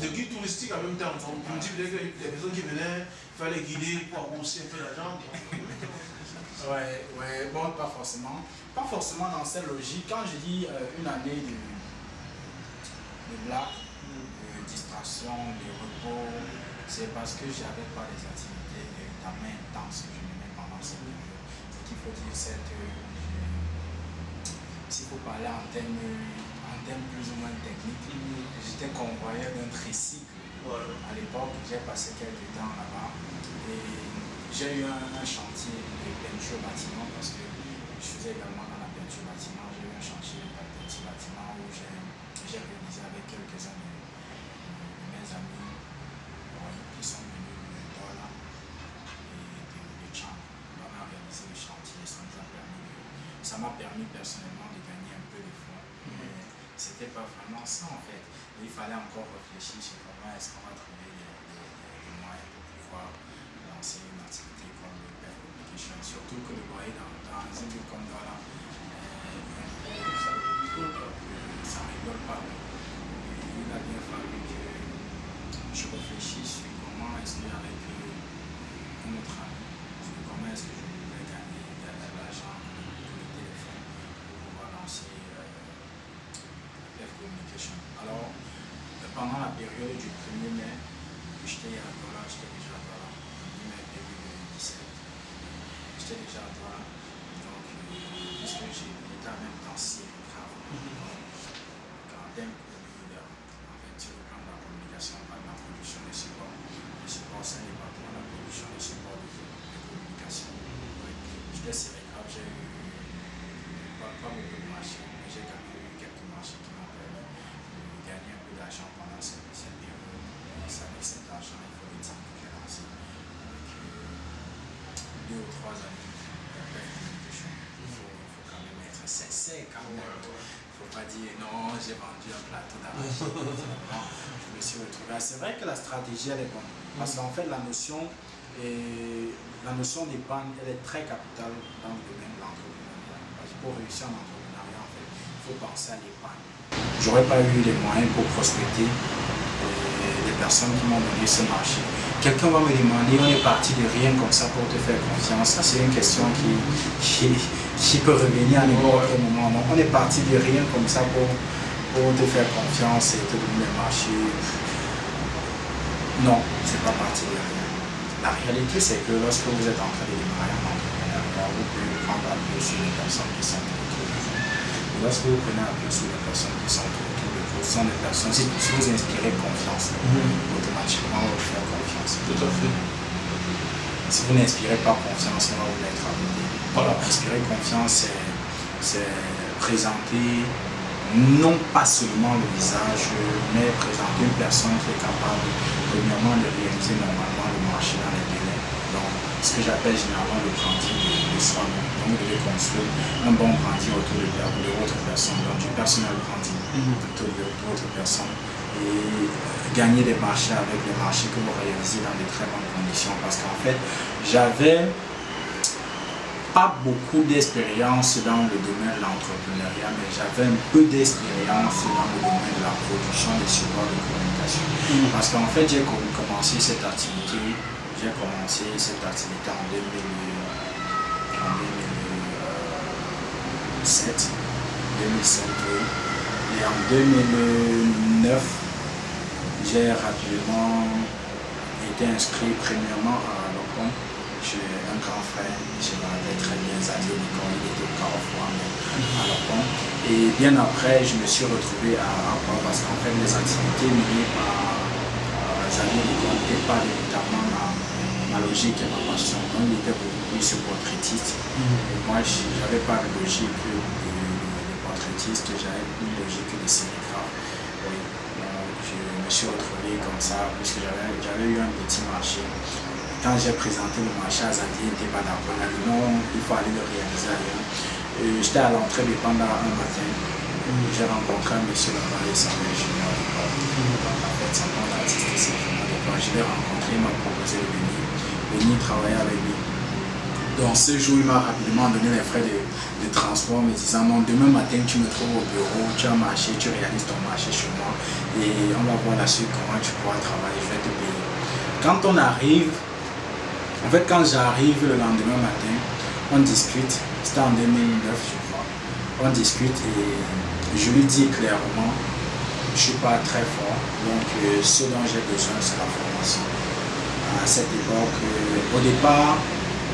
De guide touristique en même temps. On dit que les personnes qui venaient, il fallait guider pour rembourser un peu l'argent. [LAUGHS] ouais, ouais, bon, pas forcément. Pas forcément dans cette logique. Quand je dis euh, une année de, de blague, de distraction, de repos, c'est parce que j'avais pas des activités d'examen intenses que je menais pendant cette. Ce qu'il faut dire, c'est que s'il faut parler en termes en termes plus ou moins techniques, j'étais convoyeur d'un tricycle. À l'époque, j'ai passé quelques temps là-bas et j'ai eu un, un, chantier de peinture bâtiment parce que je faisais également dans la peinture bâtiment. J'ai eu un chantier de peinture bâtiment où j'ai réalisé avec quelques-uns de, de, mes amis qui sont venus de Douala et de, de Tchang. On a réalisé le chantier, ça m'a permis, permis personnellement de gagner un peu de fonds. Pas vraiment ça en fait. il fallait encore réfléchir sur comment est-ce qu'on va trouver les, moyens pour pouvoir lancer une activité comme le Communication. Surtout que le voyez dans, dans un lieu comme Douala, euh, ça, rigole pas. il a bien fallu que je réfléchisse sur comment est-ce qu'avec un autre ami, sur comment est-ce que je pouvais gagner de l'argent Communication. Alors, pendant la période du 1er mai, j'étais à Douala, j'étais déjà à Douala, 1er mai 2017, j'étais déjà à Douala, donc, puisque j'étais en même temps si grave, quand même, en fait, sur le plan de la communication, pas de la production des supports, les supports, c'est un département de la production des supports de, de communication. J'étais serré grave, j'ai eu pas, pas beaucoup de marchés, mais j'ai quand même eu quelques marchés qui m'ont permis de gagner un peu d'argent pendant cette, cette période. Et c'est avec cet argent, il faut le dire que j'ai lancé avec deux ou trois années de. Il faut, quand même être sincère quand même. Il ne faut pas dire non, j'ai vendu un plateau d'argent. [LAUGHS] je me suis retrouvé. C'est vrai que la stratégie, elle est bonne. Parce qu'en fait, la notion, et la notion d'épargne, elle est très capitale dans le domaine de l'entrepreneuriat. Parce que pour réussir en entrepreneuriat, en fait, il faut penser à l'épargne. J'aurais pas eu les moyens pour prospecter les personnes qui m'ont donné ce marché. Quelqu'un va me demander, on est parti de rien comme ça pour te faire confiance. Ça, c'est une question qui, qui, qui peut revenir à n'importe quel moment. Donc, on est parti de rien comme ça pour, pour te faire confiance et te donner le marché. Non, c'est pas parti de rien. La réalité, c'est que lorsque vous êtes en train de démarrer en entrepreneuriat, vous pouvez prendre appui sur les personnes qui sont autour de vous. Et lorsque vous prenez appui sur les personnes qui sont autour de vous, ce sont des personnes, si vous inspirez confiance, automatiquement, vous faire confiance. Tout à fait. Si vous n'inspirez pas confiance, on va vous mettre à côté. Voilà, inspirer confiance, c'est présenter non pas seulement le visage, mais présenter une personne qui est capable, premièrement, de réaliser normalement le marché dans les délais. Donc, ce que j'appelle généralement le branding de, soi-même. Donc, vous devez construire un bon branding autour de, de votre personne, donc du personnel branding autour de votre personne et gagner des marchés avec les marchés que vous réalisez dans de très bonnes conditions. Parce qu'en fait, j'avais pas beaucoup d'expérience dans le domaine de l'entrepreneuriat, mais j'avais un peu d'expérience dans le domaine de la production des supports de communication. Parce qu'en fait, j'ai commencé cette activité, j'ai commencé cette activité en, 2000, en 2007, 2007 et en 2009, j'ai rapidement été inscrit premièrement à l'OCON j'ai un grand frère, je me très bien, Xavier Nicon, il était parfois à l'OCON. Et bien après, je me suis retrouvé à Rapport parce qu'en fait, les activités menées par Xavier Nicon n'étaient pas véritablement ma, ma, logique et ma passion. Donc, il était beaucoup plus portraitiste. Et moi, je n'avais pas de logique de, de portraitiste, j'avais une logique de cinégraphe. Me suis retrouvé comme ça, puisque j'avais eu un petit marché quand j'ai présenté le marché à Zadi, il n'était pas d'accord. Il a dit non, il faut aller le réaliser ailleurs. J'étais à l'entrée des pandas un matin. J'ai rencontré un monsieur là-bas, il s'appelle En Je l'ai rencontré, il m'a proposé de venir, venir travailler avec lui. Donc ce jour, il m'a rapidement donné les frais de, de, transport, me disant non, demain matin, tu me trouves au bureau, tu as marché, tu réalises ton marché chez moi et on va voir la suite, comment tu pourras travailler, je vais te payer. Quand on arrive, en fait, quand j'arrive le lendemain matin, on discute, c'était en 2009 je crois, on discute et je lui dis clairement, je ne suis pas très fort, donc euh, ce dont j'ai besoin c'est la formation. À cette époque, euh, au départ,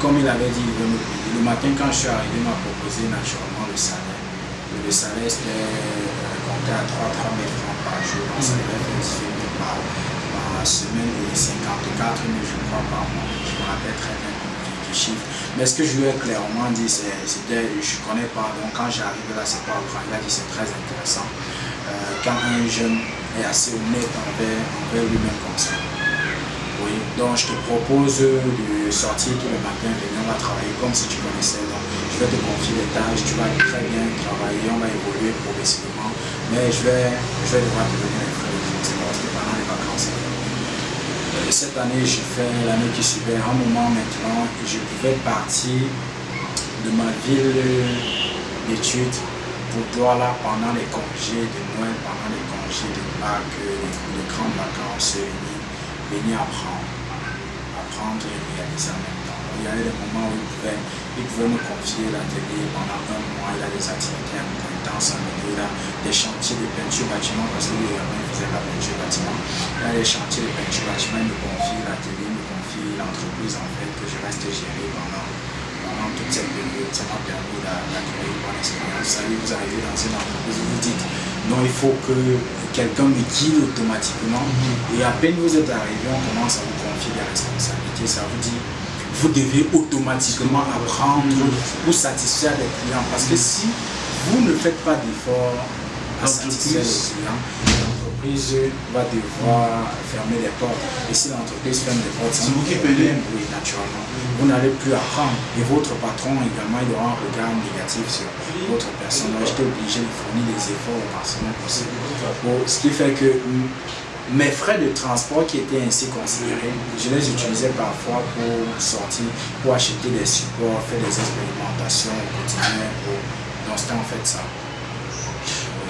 comme il avait dit. Le matin quand je suis arrivé, il m'a proposé naturellement le salaire. Le salaire c'était euh, compté à 3 3 000 francs par jour, donc ça devait faire 18 000 par, semaine et 54 000 je crois par mois me rappelle très bien du chiffre. Mais ce que je lui ai clairement dit, c'était, je ne connais pas, donc quand j'arrive là, c'est pas grave. Il a dit, c'est très intéressant. Euh, quand un jeune est assez honnête envers, envers lui-même comme ça. Donc je te propose de sortir tous les matins, venir à travailler comme si tu connaissais. Donc, je vais te confier des tâches, tu vas très bien travailler, on va évoluer progressivement, mais je vais, je vais devoir te donner les frais. De parce que pendant les vacances. Euh, cette année, j'ai fait l'année qui suivait, un moment maintenant, je pouvais partir de ma ville d'études pour Douala pendant les congés de Noël, pendant les congés de Pâques, les, grandes vacances, venir apprendre, apprendre et réaliser en même temps. Il y a eu des moments où il pouvait, me confier l'atelier pendant un mois, il a des activités intenses en milieu, il a des chantiers de peinture bâtiment, parce que lui il faisait la peinture bâtiment. Il a des chantiers de peinture bâtiment, il me confie l'atelier, il me confie l'entreprise en fait que je reste géré pendant toute cette période, ça m'a permis d'acquérir une bonne expérience. Ça vous arrivez dans une entreprise, vous vous dites, non, il faut que quelqu'un me guide automatiquement. Mhm. Et à peine vous êtes arrivé, on commence à vous confier des responsabilités. Ça vous dit, vous devez automatiquement apprendre pour satisfaire les clients. Parce que si vous ne faites pas d'efforts à satisfaire les clients, l'entreprise va devoir fermer les portes. Et si l'entreprise ferme les portes, c'est vous qui payez. Oui, naturellement. Vous n'allez plus apprendre. Et votre patron également, il aura un regard négatif sur votre personne. Moi, j'étais obligé de fournir des efforts au maximum possible. ce qui fait que mes frais de transport qui étaient ainsi considérés, je les utilisais parfois pour sortir, pour acheter des supports, faire des expérimentations au quotidien. Donc c'était en fait ça.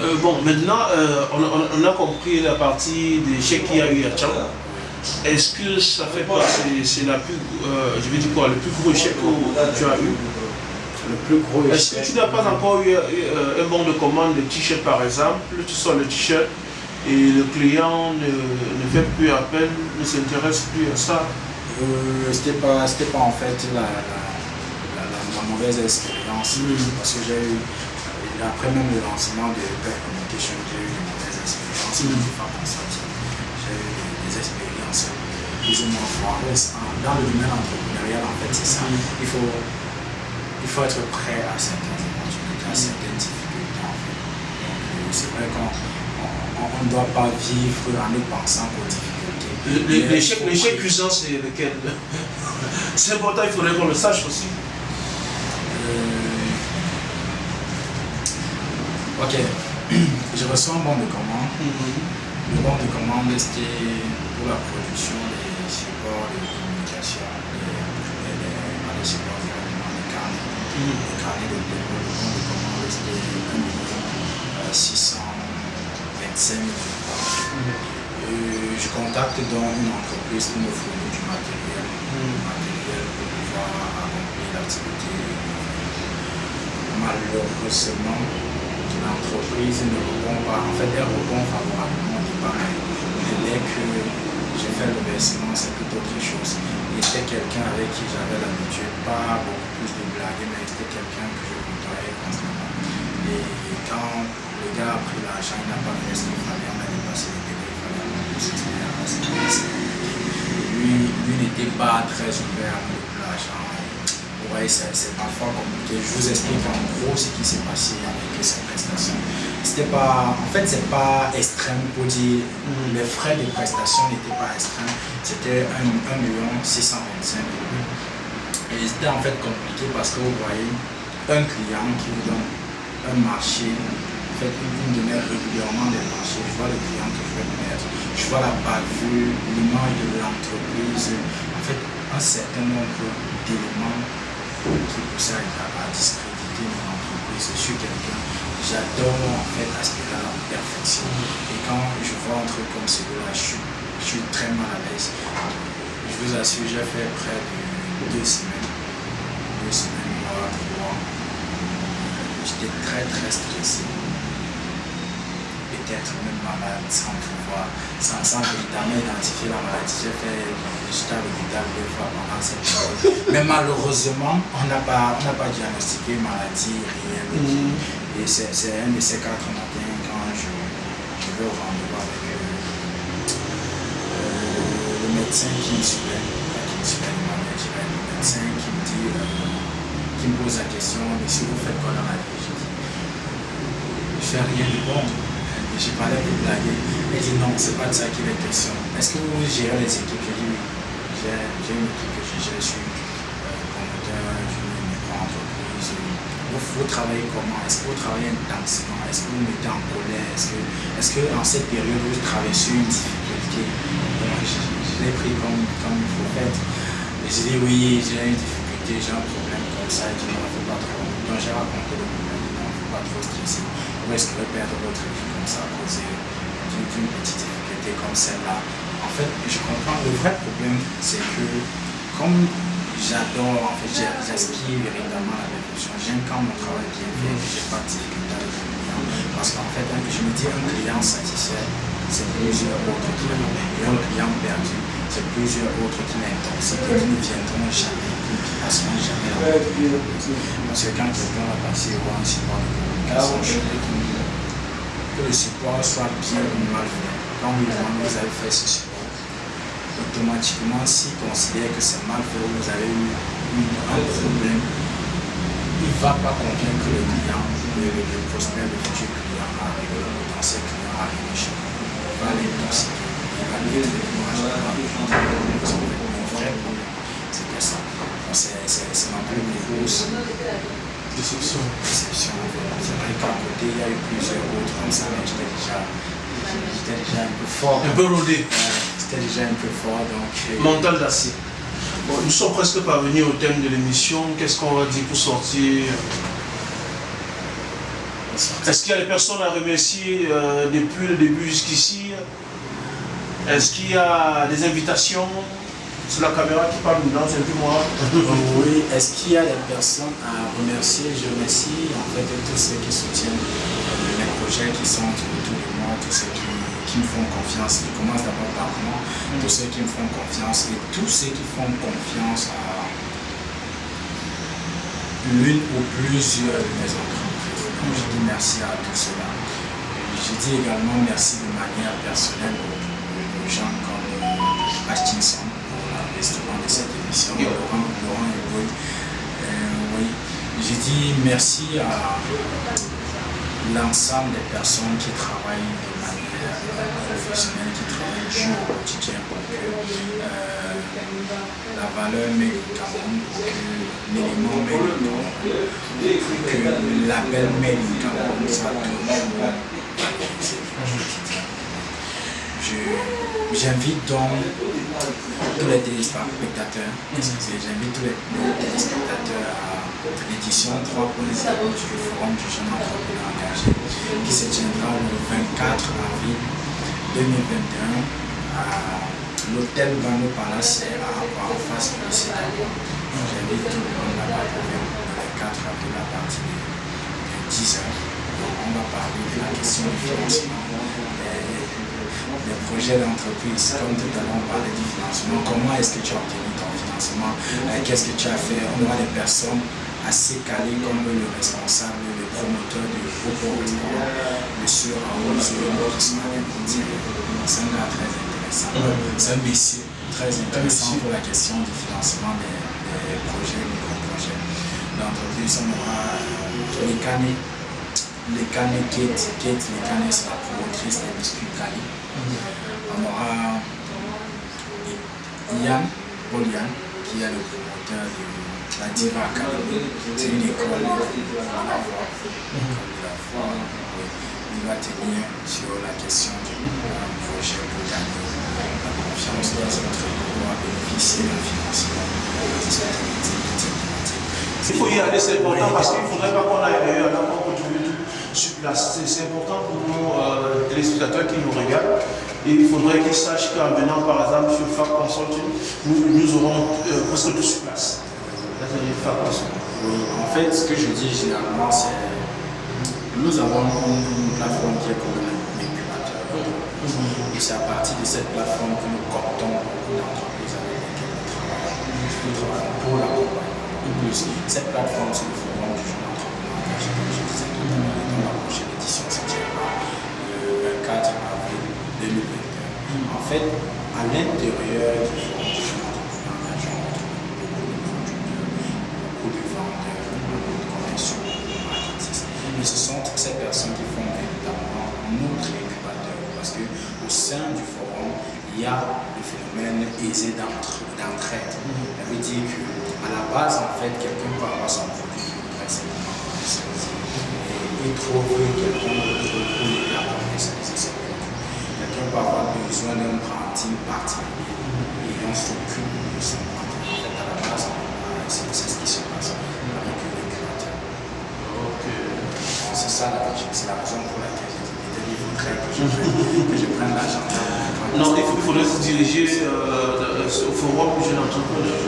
Euh, bon, maintenant, euh, on, a compris la partie des chèques qu'il y a eu à Tchang. Est-ce que ça fait pas, c'est la plus, euh, je vais dire quoi, le plus gros chèque que tu as eu? Le plus gros Est-ce que tu n'as pas encore eu un bon de commande de t-shirt par exemple, tu sors le t-shirt et le client ne, fait plus appel, ne s'intéresse plus à ça? C'était pas, pas en fait la, mauvaise expérience, parce que j'ai eu après même le lancement de Pep Communication, j'ai eu des mauvaises expériences. Mm J'ai eu des, expériences plus ou moins foireuses. Dans le domaine entrepreneurial, en fait, c'est ça. Il faut, il faut être prêt à certaines opportunités, à certaines difficultés. En fait. Euh, c'est vrai qu'on ne doit pas vivre en ne pensant qu'aux difficultés. L'échec cuisant, c'est lequel? [LAUGHS] C'est important, il faudrait qu'on le sache aussi. Ok, [CLEARS THROAT] je reçois un bon de commande. Le bon de commande, c'était pour la production des supports de communication, des, des, supports directement des carnets, des carnets de paiement. Le bon de commande, c'était 1 625 000 Je contacte donc une entreprise pour me fournir du matériel, du matériel pour pouvoir accomplir l'activité. Malheureusement, l'entreprise ne répond pas, en fait elle répond favorablement au départ, mais dès que j'ai fait le versement, c'est tout autre chose. Il était quelqu'un avec qui j'avais l'habitude, pas beaucoup plus de blagues, mais c'était quelqu'un que je côtoyais constamment. Et quand le gars a pris l'argent, il n'a pas fait ce qu'il fallait, on a dépassé les délais, il fallait lui, lui n'était pas très ouvert à l'argent ouais, c'est parfois compliqué. Je vous explique en gros ce qui s'est passé avec cette prestation. C'était pas, en fait, c'est pas extrême pour dire mm, les frais de prestation n'étaient pas extrêmes. C'était 1 625 Et c'était en fait compliqué parce que vous voyez un client qui vous donne un marché, en fait, vous me donnez régulièrement des marchés. Je vois le client que je vais mettre, je vois la bavure, l'image de l'entreprise, en fait, un certain nombre d'éléments qui pousse à, à discréditer mon entreprise sur quelqu'un. J'adore en fait aspirer à la perfection. Et quand je vois un truc comme celui-là, je, je suis, très mal à l'aise. Je vous assure, j'ai fait près de deux semaines, deux semaines, mois, trois. J'étais très très stressé peut-être même malade sans pouvoir, sans, sans véritablement identifier la maladie. J'ai fait j'étais à l'hôpital deux fois pendant cette période. Mais malheureusement, on n'a pas, pas diagnostiqué maladie réelle. Mm. Et c'est un de ces quatre matins quand je, je vais au rendez-vous avec euh, le médecin qui me suivait, qui me le médecin qui me dit, euh, qui me pose la question, mais si vous faites quoi dans la vie? Je dis, je fais rien de bon j'ai parlé avec blaguer. Elle dit non, c'est pas de ça qu'il est question. Est-ce que vous gérez les équipes? J'ai dit oui. J'ai une équipe que je gère, je suis euh, promoteur d'une micro-entreprise. vous, travaillez comment? Est-ce que vous travaillez intensément? Est-ce que vous mettez en colère? Est-ce que, est que en cette période vous traversez une difficulté? Je, je l'ai pris comme, comme une prophète. Et j'ai dit oui, j'ai une difficulté, j'ai un problème comme ça. Il ne faut pas trop. Donc j'ai raconté le problème, il ne faut pas trop stresser. Vous risquez de perdre votre vie? Ça à cause d'une petite difficulté comme celle-là. En fait, je comprends. Le vrai problème, c'est que comme j'adore, en fait, j'aspire véritablement à la révolution. J'aime quand mon travail est bien fait, j'ai pas de difficulté avec client. Parce qu'en fait, je me dis, un client satisfait, c'est plusieurs autres qui l'ont. Et un client perdu, c'est plusieurs autres qui l'intoxiquent qui ne viendront jamais, qui ne passeront jamais Parce que quand quelqu'un va passer voir un support de communication, que le support soit bien ou mal fait. Quand vous avez fait ce support, automatiquement, s'il considère que c'est mal fait ou vous avez eu un problème, il ne va pas convaincre le client, le, prospect, le futur client arriver, le potentiel client à chez. Il va il va ça. C'est ma plus grosse déception. déception. C'est vrai qu'à côté, il y a eu plusieurs autres comme ça, mais j'étais déjà, déjà un peu fort. Un peu rodé déjà un peu fort. Donc, euh, Mental d'acier. Bon, nous sommes presque parvenus au thème de l'émission. Qu'est-ce qu'on va dire pour sortir? Est-ce qu'il y a des personnes à remercier euh, depuis le début jusqu'ici? Est-ce qu'il y a des invitations? C'est la caméra qui parle dedans, c'est peu moi. [LAUGHS] oui, est-ce qu'il y a des personnes à remercier? Je remercie en fait tous ceux qui soutiennent les projets qui sont autour de moi, tous ceux qui qui me font confiance. Je commence d'abord par moi, tous ceux qui me font confiance et tous ceux qui font confiance à l'une ou plusieurs de mes entreprises. Je dis merci à tous ceux-là. Je dis également merci de manière personnelle aux, gens comme Hutchinson pour l'investissement de cette émission, Laurent, Laurent et euh, oui. Je dis merci à l'ensemble des personnes qui travaillent de manière professionnelle, qui travaillent jour au quotidien pour que euh, la valeur Cameroun, pour que l'élément Cameroun, que l'appel Cameroun soit toujours J'invite donc tous les téléspectateurs, j'invite tous les téléspectateurs à l'édition 3.0 du Forum du jeune entrepreneur engagé qui se tiendra le 24 avril 2021 à l'hôtel Vano Palace à en face de lycée J'invite tout le monde là-bas le 24 avril à partir de 10h. on va parler de la question du financement des, projets d'entreprise. Comme tout à l'heure, on parlait du financement. Comment est-ce que tu as obtenu ton financement? Euh, Qu'est-ce que tu as fait? On aura des personnes assez calé comme le responsable, le promoteur du groupe Restaurant, M. Raoul qui dire c'est un gars très intéressant. C'est un monsieur très intéressant pour la question du financement des, des projets, micro-projets d'entreprise. On aura euh, les canets, les canets Kate, Kate les canets c'est la promotrice des biscuits Cali. Aura Yann, Paul Yann, qui est le promoteur du la Diva Academy, c'est une école de la voix. Il va tenir sur la question du projet pour gagner la confiance des autres pour bénéficier d'un financement de cette Il faut y aller, c'est important parce qu'il ne faudrait pas qu'on aille qu'on contribue sur place. C'est important pour nos euh, téléspectateurs qui nous regardent. Et il faudrait qu'ils sachent qu'en venant par exemple sur FAC Consulting, nous, nous aurons euh, presque tout sur place. Oui, en fait, ce que je dis généralement, c'est nous avons une, plateforme qui est comme un incubateur. Et c'est à partir de cette plateforme que nous comptons beaucoup d'entreprises avec lesquelles nous travaillons. pour l'accompagnement. Et plus, cette plateforme, c'est le forum du jeune entrepreneur engagé, comme je disais tout à l'heure, dans la prochaine le 24 avril 2021. En fait, à l'intérieur du forum du jeune Mais ce sont toutes ces personnes qui font véritablement notre incubateur. Parce qu'au sein du forum, il y a le phénomène aisé d'entraide. Ça veut dire qu'à la base, en fait, quelqu'un peut avoir son produit qui voudrait simplement il trouve quelqu'un pour commercialiser ses produits. Quelqu'un peut avoir besoin d'un branding particulier et on s'occupe de son branding. En fait, à la base, c'est ce qui se passe avec les créateurs. C'est ça la c'est la raison pour laquelle j'ai voudrais que je que je prenne l'agenda. Non, il, faudrait se diriger euh, au forum du jeune entrepreneur.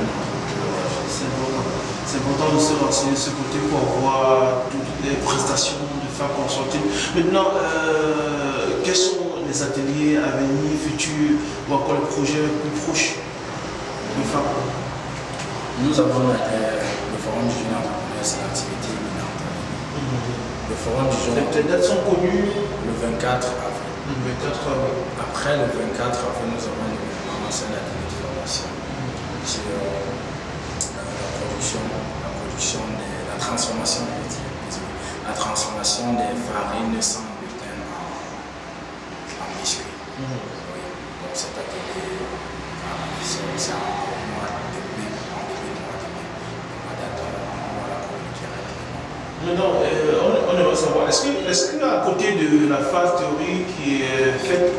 C'est important. Important de se renseigner de ce côté pour voir toutes les prestations femmes. Maintenant, euh, quels sont les ateliers à venir, futurs, ou encore les projets plus proches de femmes Nous avons euh, le forum du jeune entrepreneur, c'est l'activité imminente. Le forum du jeune Les dates sont connues le 24 avril. le 24 avril. Après le 24 avril, nous avons une commencé la de formation sur euh, la production, la production de la transformation, veux dire, désolé, la transformation des farines sans gluten en, en biscuits. Oui. Donc cet atelier, voilà, c'est de en de de on la. Maintenant, euh, on, on aimerait savoir, est-ce qu'à est côté de la phase théorique qui est faite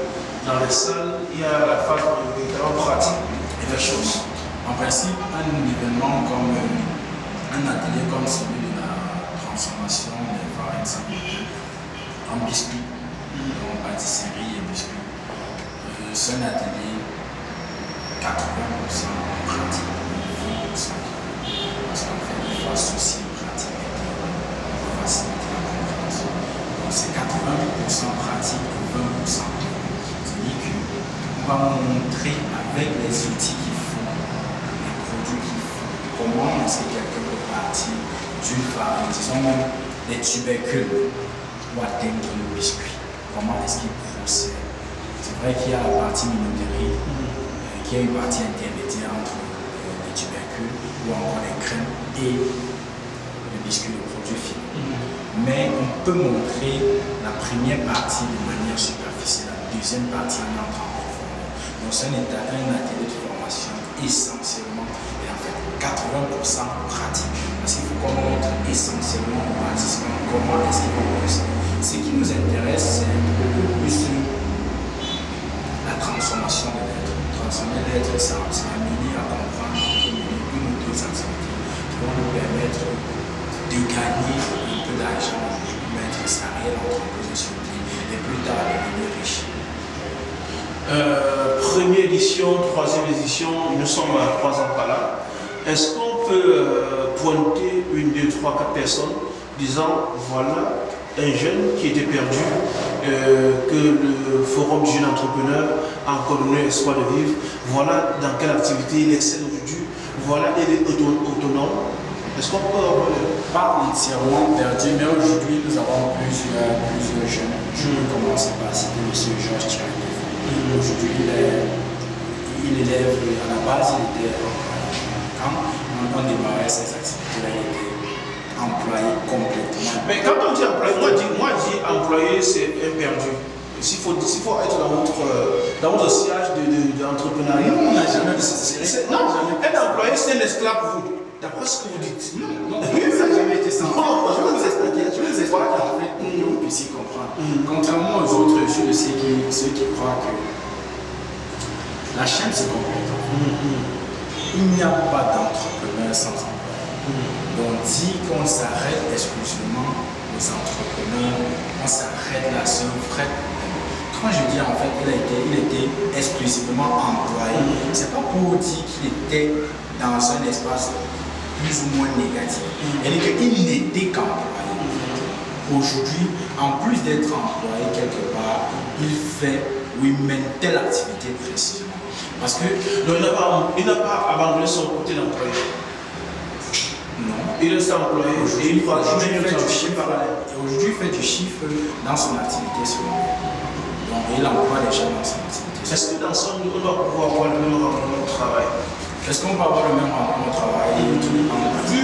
dans les salles, il y a la phase véritablement pratique et des choses En principe, un événement comme euh, un atelier comme celui de la transformation en biscuits, en pâtisserie et biscuits, euh, c'est un atelier 80% en pratique, 20% parce qu'en fait, il faut associer pratique et théorie pour faciliter la compréhension. Donc c'est 80% pratique et 20% théorie. C'est-à-dire qu'on va montrer avec les outils qu'il faut, les produits qu'il faut, comment est-ce que quelqu'un peut partir d'une farine, disons même des tubercules, ou atteindre le biscuit. Comment est-ce qu'il procède? C'est vrai qu'il y a la partie minoterie, euh, qui est une partie intermédiaire entre euh, les tubercules ou encore les crèmes et le biscuit, le produit fini. Mais on peut montrer la première partie de manière superficielle, la deuxième partie en entrant en profondeur. Donc c'est un, un atelier de formation essentiellement et en fait 80% pratique. Parce qu'il faut essentiellement aux participants comment est-ce qu'ils. Ce qui nous intéresse, c'est beaucoup plus la transformation de l'être. Transformer l'être, c'est amener à comprendre une, ou deux activités qui vont nous permettre de gagner un peu d'argent, de mettre sa réelle entreprise sur pied et plus tard de devenir riche. Euh, Première édition, troisième édition, nous sommes à trois ans par là. Est-ce qu'on peut euh, pointer une, deux, trois, quatre personnes disant voilà un jeune qui était perdu, euh, que le Forum du jeune entrepreneur a encore donné espoir de vivre, voilà dans quelle activité il excelle aujourd'hui, voilà il est auto- autonome. Est-ce qu'on peut avoir le- Pas entièrement perdu, mais aujourd'hui nous avons plusieurs, plusieurs jeunes. Je vais commencer par citer M. Georges Tchiré. Aujourd'hui, il, est- il élève, à la base, il était quand on, on démarrait ces activités-là, il était employé complètement. Mais quand on dit employé, moi je dis, moi, je dis employé, c'est un perdu. S'il faut, faut être dans votre, dans votre sillage de, de, d'entrepreneuriat. Nous, on n'a jamais c'est- Non, un employé, c'est un esclave vous. D'après ce que vous dites. Non, ça n'a jamais été ça. Je vais vous expliquer, je vais vous expliquer en fait pour que vous puissiez comprendre. Contrairement aux autres, ceux, de ceux, qui, ceux qui croient que la chaîne se complète. Il n'y a pas sans employé. Donc, dit qu'on s'arrête exclusivement aux entrepreneurs, on s'arrête là sur problème. Quand je dis en fait qu'il été, il était exclusivement employé, c'est pas pour dire qu'il était dans un espace plus ou moins négatif. Il qu'il n'était qu'employé. Aujourd'hui, en plus d'être employé quelque part, il fait ou il mène telle activité précisément. Parce que Donc, il n'a pas, abandonné son côté d'employé. non, Il reste employé et Aujourd'hui, il va chiffre parallèle. Et Aujourd'hui, il fait du chiffre dans son activité secondaire. Donc, il emploie les gens dans son activité. Est-ce que dans son on doit pouvoir avoir le même rendement au travail? Est-ce qu'on va avoir le même rendement au travail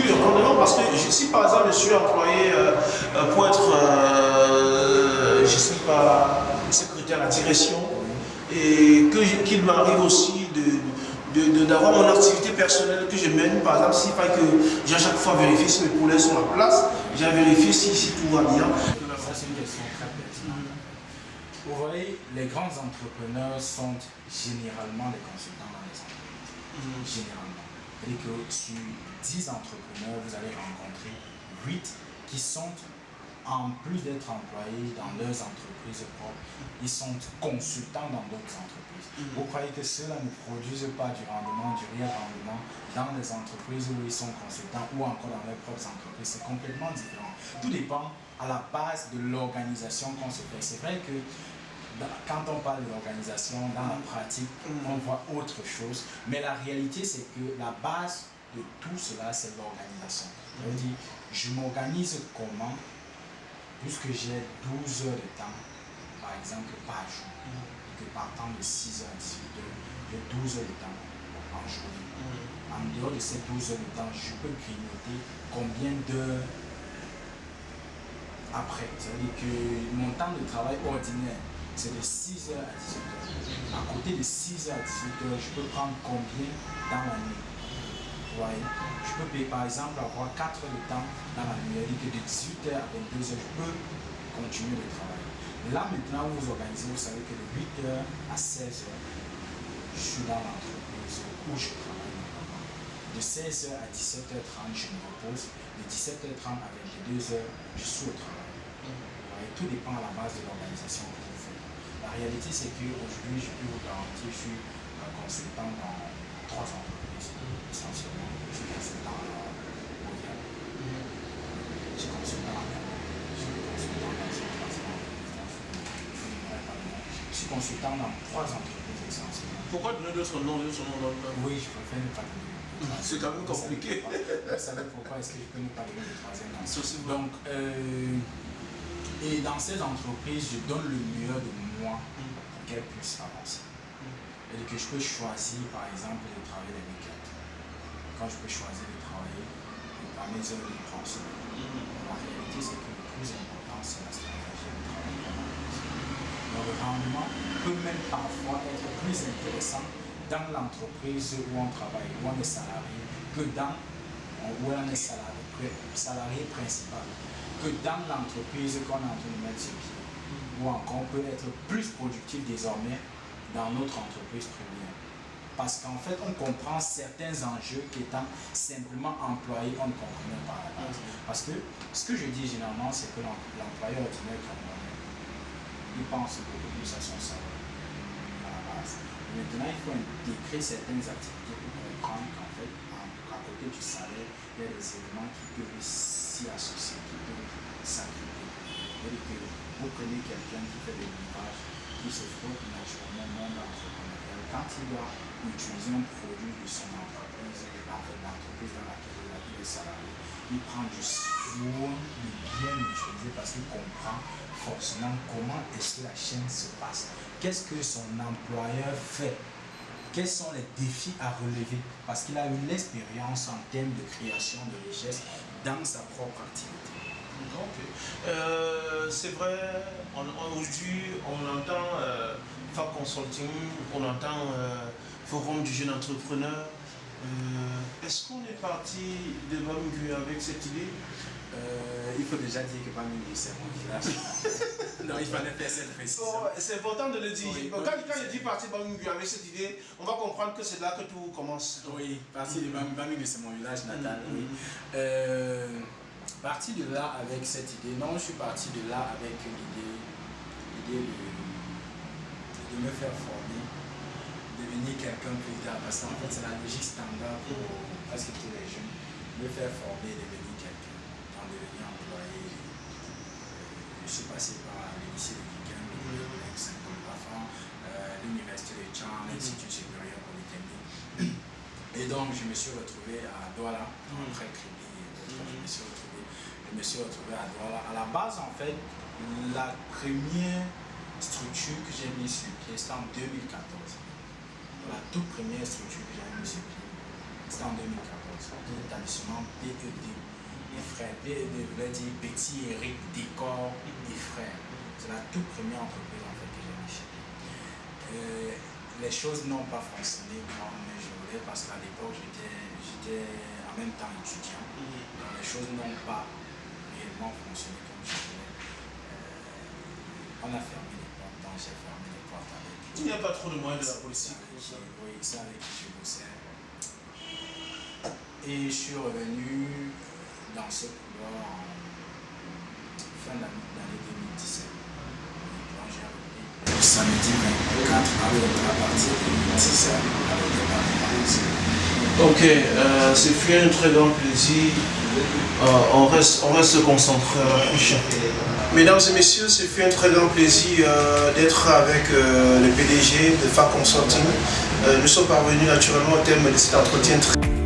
le rendement, parce que si par exemple je suis employé euh, euh, pour être, euh, je sais pas, secrétaire à la direction, et qu'il m'arrive aussi de de- de- d'avoir mon activité personnelle que je mène, par exemple, s'il faut que j'ai à chaque fois vérifier si mes poulets sont en place, J'ai vérifié si, si, tout va bien. Ça, c'est une question très pertinente. Vous voyez, les grands entrepreneurs sont généralement des consultants dans les entreprises. Mhm. Généralement. Et que sur 10 entrepreneurs, vous allez rencontrer 8 qui sont en plus d'être employés dans leurs entreprises propres, ils sont consultants dans d'autres entreprises. Mhm. Vous croyez que ceux-là ne produisent pas du rendement, du réel rendement dans les entreprises où ils sont consultants ou encore dans leurs propres entreprises? C'est complètement différent. Tout dépend à la base de l'organisation qu'on se fait. C'est vrai que quand on parle de l'organisation, dans la pratique, on voit autre chose. Mais la réalité, c'est que la base de tout cela, c'est l'organisation. Dire, je m'organise comment? Puisque j'ai 12 heures de temps, par exemple, par jour, et que partant de 6 heures à 18 heures, j'ai 12 heures de temps en journée. En dehors de ces 12 heures de temps, je peux grignoter combien d'heures après. C'est-à-dire que mon temps de travail ordinaire, c'est de 6 heures à 18 heures. À côté de 6 heures à 18 heures, je peux prendre combien dans la nuit Vous voyez? Je peux par exemple avoir 4 heures de temps dans la nuit. C'est-à-dire que de 18 heures à 22 heures, je peux continuer de travailler. Là maintenant, vous vous organisez, vous savez que de 8 heures à 16 heures, je suis dans l'entreprise où je travaille. De 16h à 17h30, je me repose. De 17h30 à 22h, je suis au travail. Tout dépend à la base de l'organisation que vous faites. La réalité, c'est qu'aujourd'hui, je peux vous garantir, je suis un consultant dans trois entreprises, essentiellement. Je suis consultant en Mondial, je suis consultant je suis consultant dans dans trois entreprises essentiellement. Pourquoi donner d'autres noms dans le- Oui, je préfère ne pas donner. [LAUGHS] C'est quand même compliqué. Vous savez pourquoi est-ce que je peux ne pas donner le troisième nom. Donc, euh, et dans ces entreprises, je donne le meilleur de moi pour qu'elles puissent avancer. Et que je peux choisir, par exemple, de travailler les week-ends. Quand je peux choisir de travailler à mes heures de pension. La réalité, c'est que le plus important, c'est la stratégie de travail. Le rendement peut même parfois être plus intéressant dans l'entreprise où on travaille, où on est salarié, que dans où on est salarié, principal, que dans l'entreprise qu'on est en train de mettre sur pied. Ou encore, on peut être plus productif désormais dans notre entreprise première. Parce qu'en fait, on comprend certains enjeux qu'étant simplement employé, on ne comprenait pas la base. Parce que ce que je dis généralement, c'est que l'em- l'employeur ordinaire camerounais, il pense beaucoup plus à son salaire à la base. Maintenant, il faut intégrer certaines activités pour comprendre qu'en fait, à côté du salaire, il y a des éléments qui peuvent s'y associer, qui peuvent. C'est-à-dire que vous prenez quelqu'un qui fait des livrage, qui se frotte naturellement au monde entrepreneurial. Quand il utiliser un produit de son entreprise, l'entreprise dans laquelle il est salarié, il prend du soin de bien l'utiliser parce qu'il comprend forcément comment est-ce que la chaîne se passe. Qu'est-ce que son employeur fait? Quels sont les défis à relever? Parce qu'il a eu l'expérience en termes de création de richesse dans sa propre activité. Euh, c'est vrai, aujourd'hui, on entend euh, Consulting, on entend euh, Forum du jeune entrepreneur. Euh, Est-ce qu'on est parti de Bambu avec cette idée? Euh, il faut déjà dire que Bamingui, c'est mon village. [LAUGHS] non, il fallait faire cette précision. C'est important de le dire. Oui, Quand, oui, quand c'est- je dis parti de Bambu avec cette idée, on va comprendre que c'est là que tout commence. Oui, parti de Bam- Bamingui, c'est mon village natal. Mhm, oui. Euh, parti de là avec cette idée, non, je suis parti de là avec l'idée, l'idée de, de me faire former, devenir quelqu'un plus tard, parce qu'en fait c'est la logique standard pour presque tous les jeunes, me faire former, devenir quelqu'un, en devenir employé. Euh, Je suis passé par lycée de Vigan, le collège euh, l'université de Tchang, l'Institut supérieur polytechnique. [CLEARS THROAT] Et donc, je me suis retrouvé à Douala, après Kribi et d'autres. Je me suis retrouvé, je me suis retrouvé à Douala. À la base, en fait, la première structure que j'ai mise sur pied, c'était en 2014. La toute première structure que j'ai mise c'était en 2014. L'établissement PED et frères. PED voulait dire Petit Eric Décor et frères. C'est la toute première entreprise en fait que j'ai pied. Euh, les choses n'ont pas fonctionné comme je voulais parce qu'à l'époque j'étais en même temps étudiant. Les choses n'ont pas réellement fonctionné comme je voulais. Euh, on a fermé les portes, donc j'ai fermé les portes avec. Il n'y a pas trop de moyens de la politique. Oui, c'est avec qui je bossais. Et je suis revenu dans ce couloir en fin d'année 2017. Donc j'ai repris le samedi 24 avril à partir de 2017 avec Ok, euh, ce fut un très grand plaisir. Euh, on, reste, on reste concentré à la prochaine. Mesdames et messieurs, ce fut un très grand plaisir euh, d'être avec euh, le PDG de FAC Consulting. Euh, nous sommes parvenus naturellement au terme de cet entretien. très-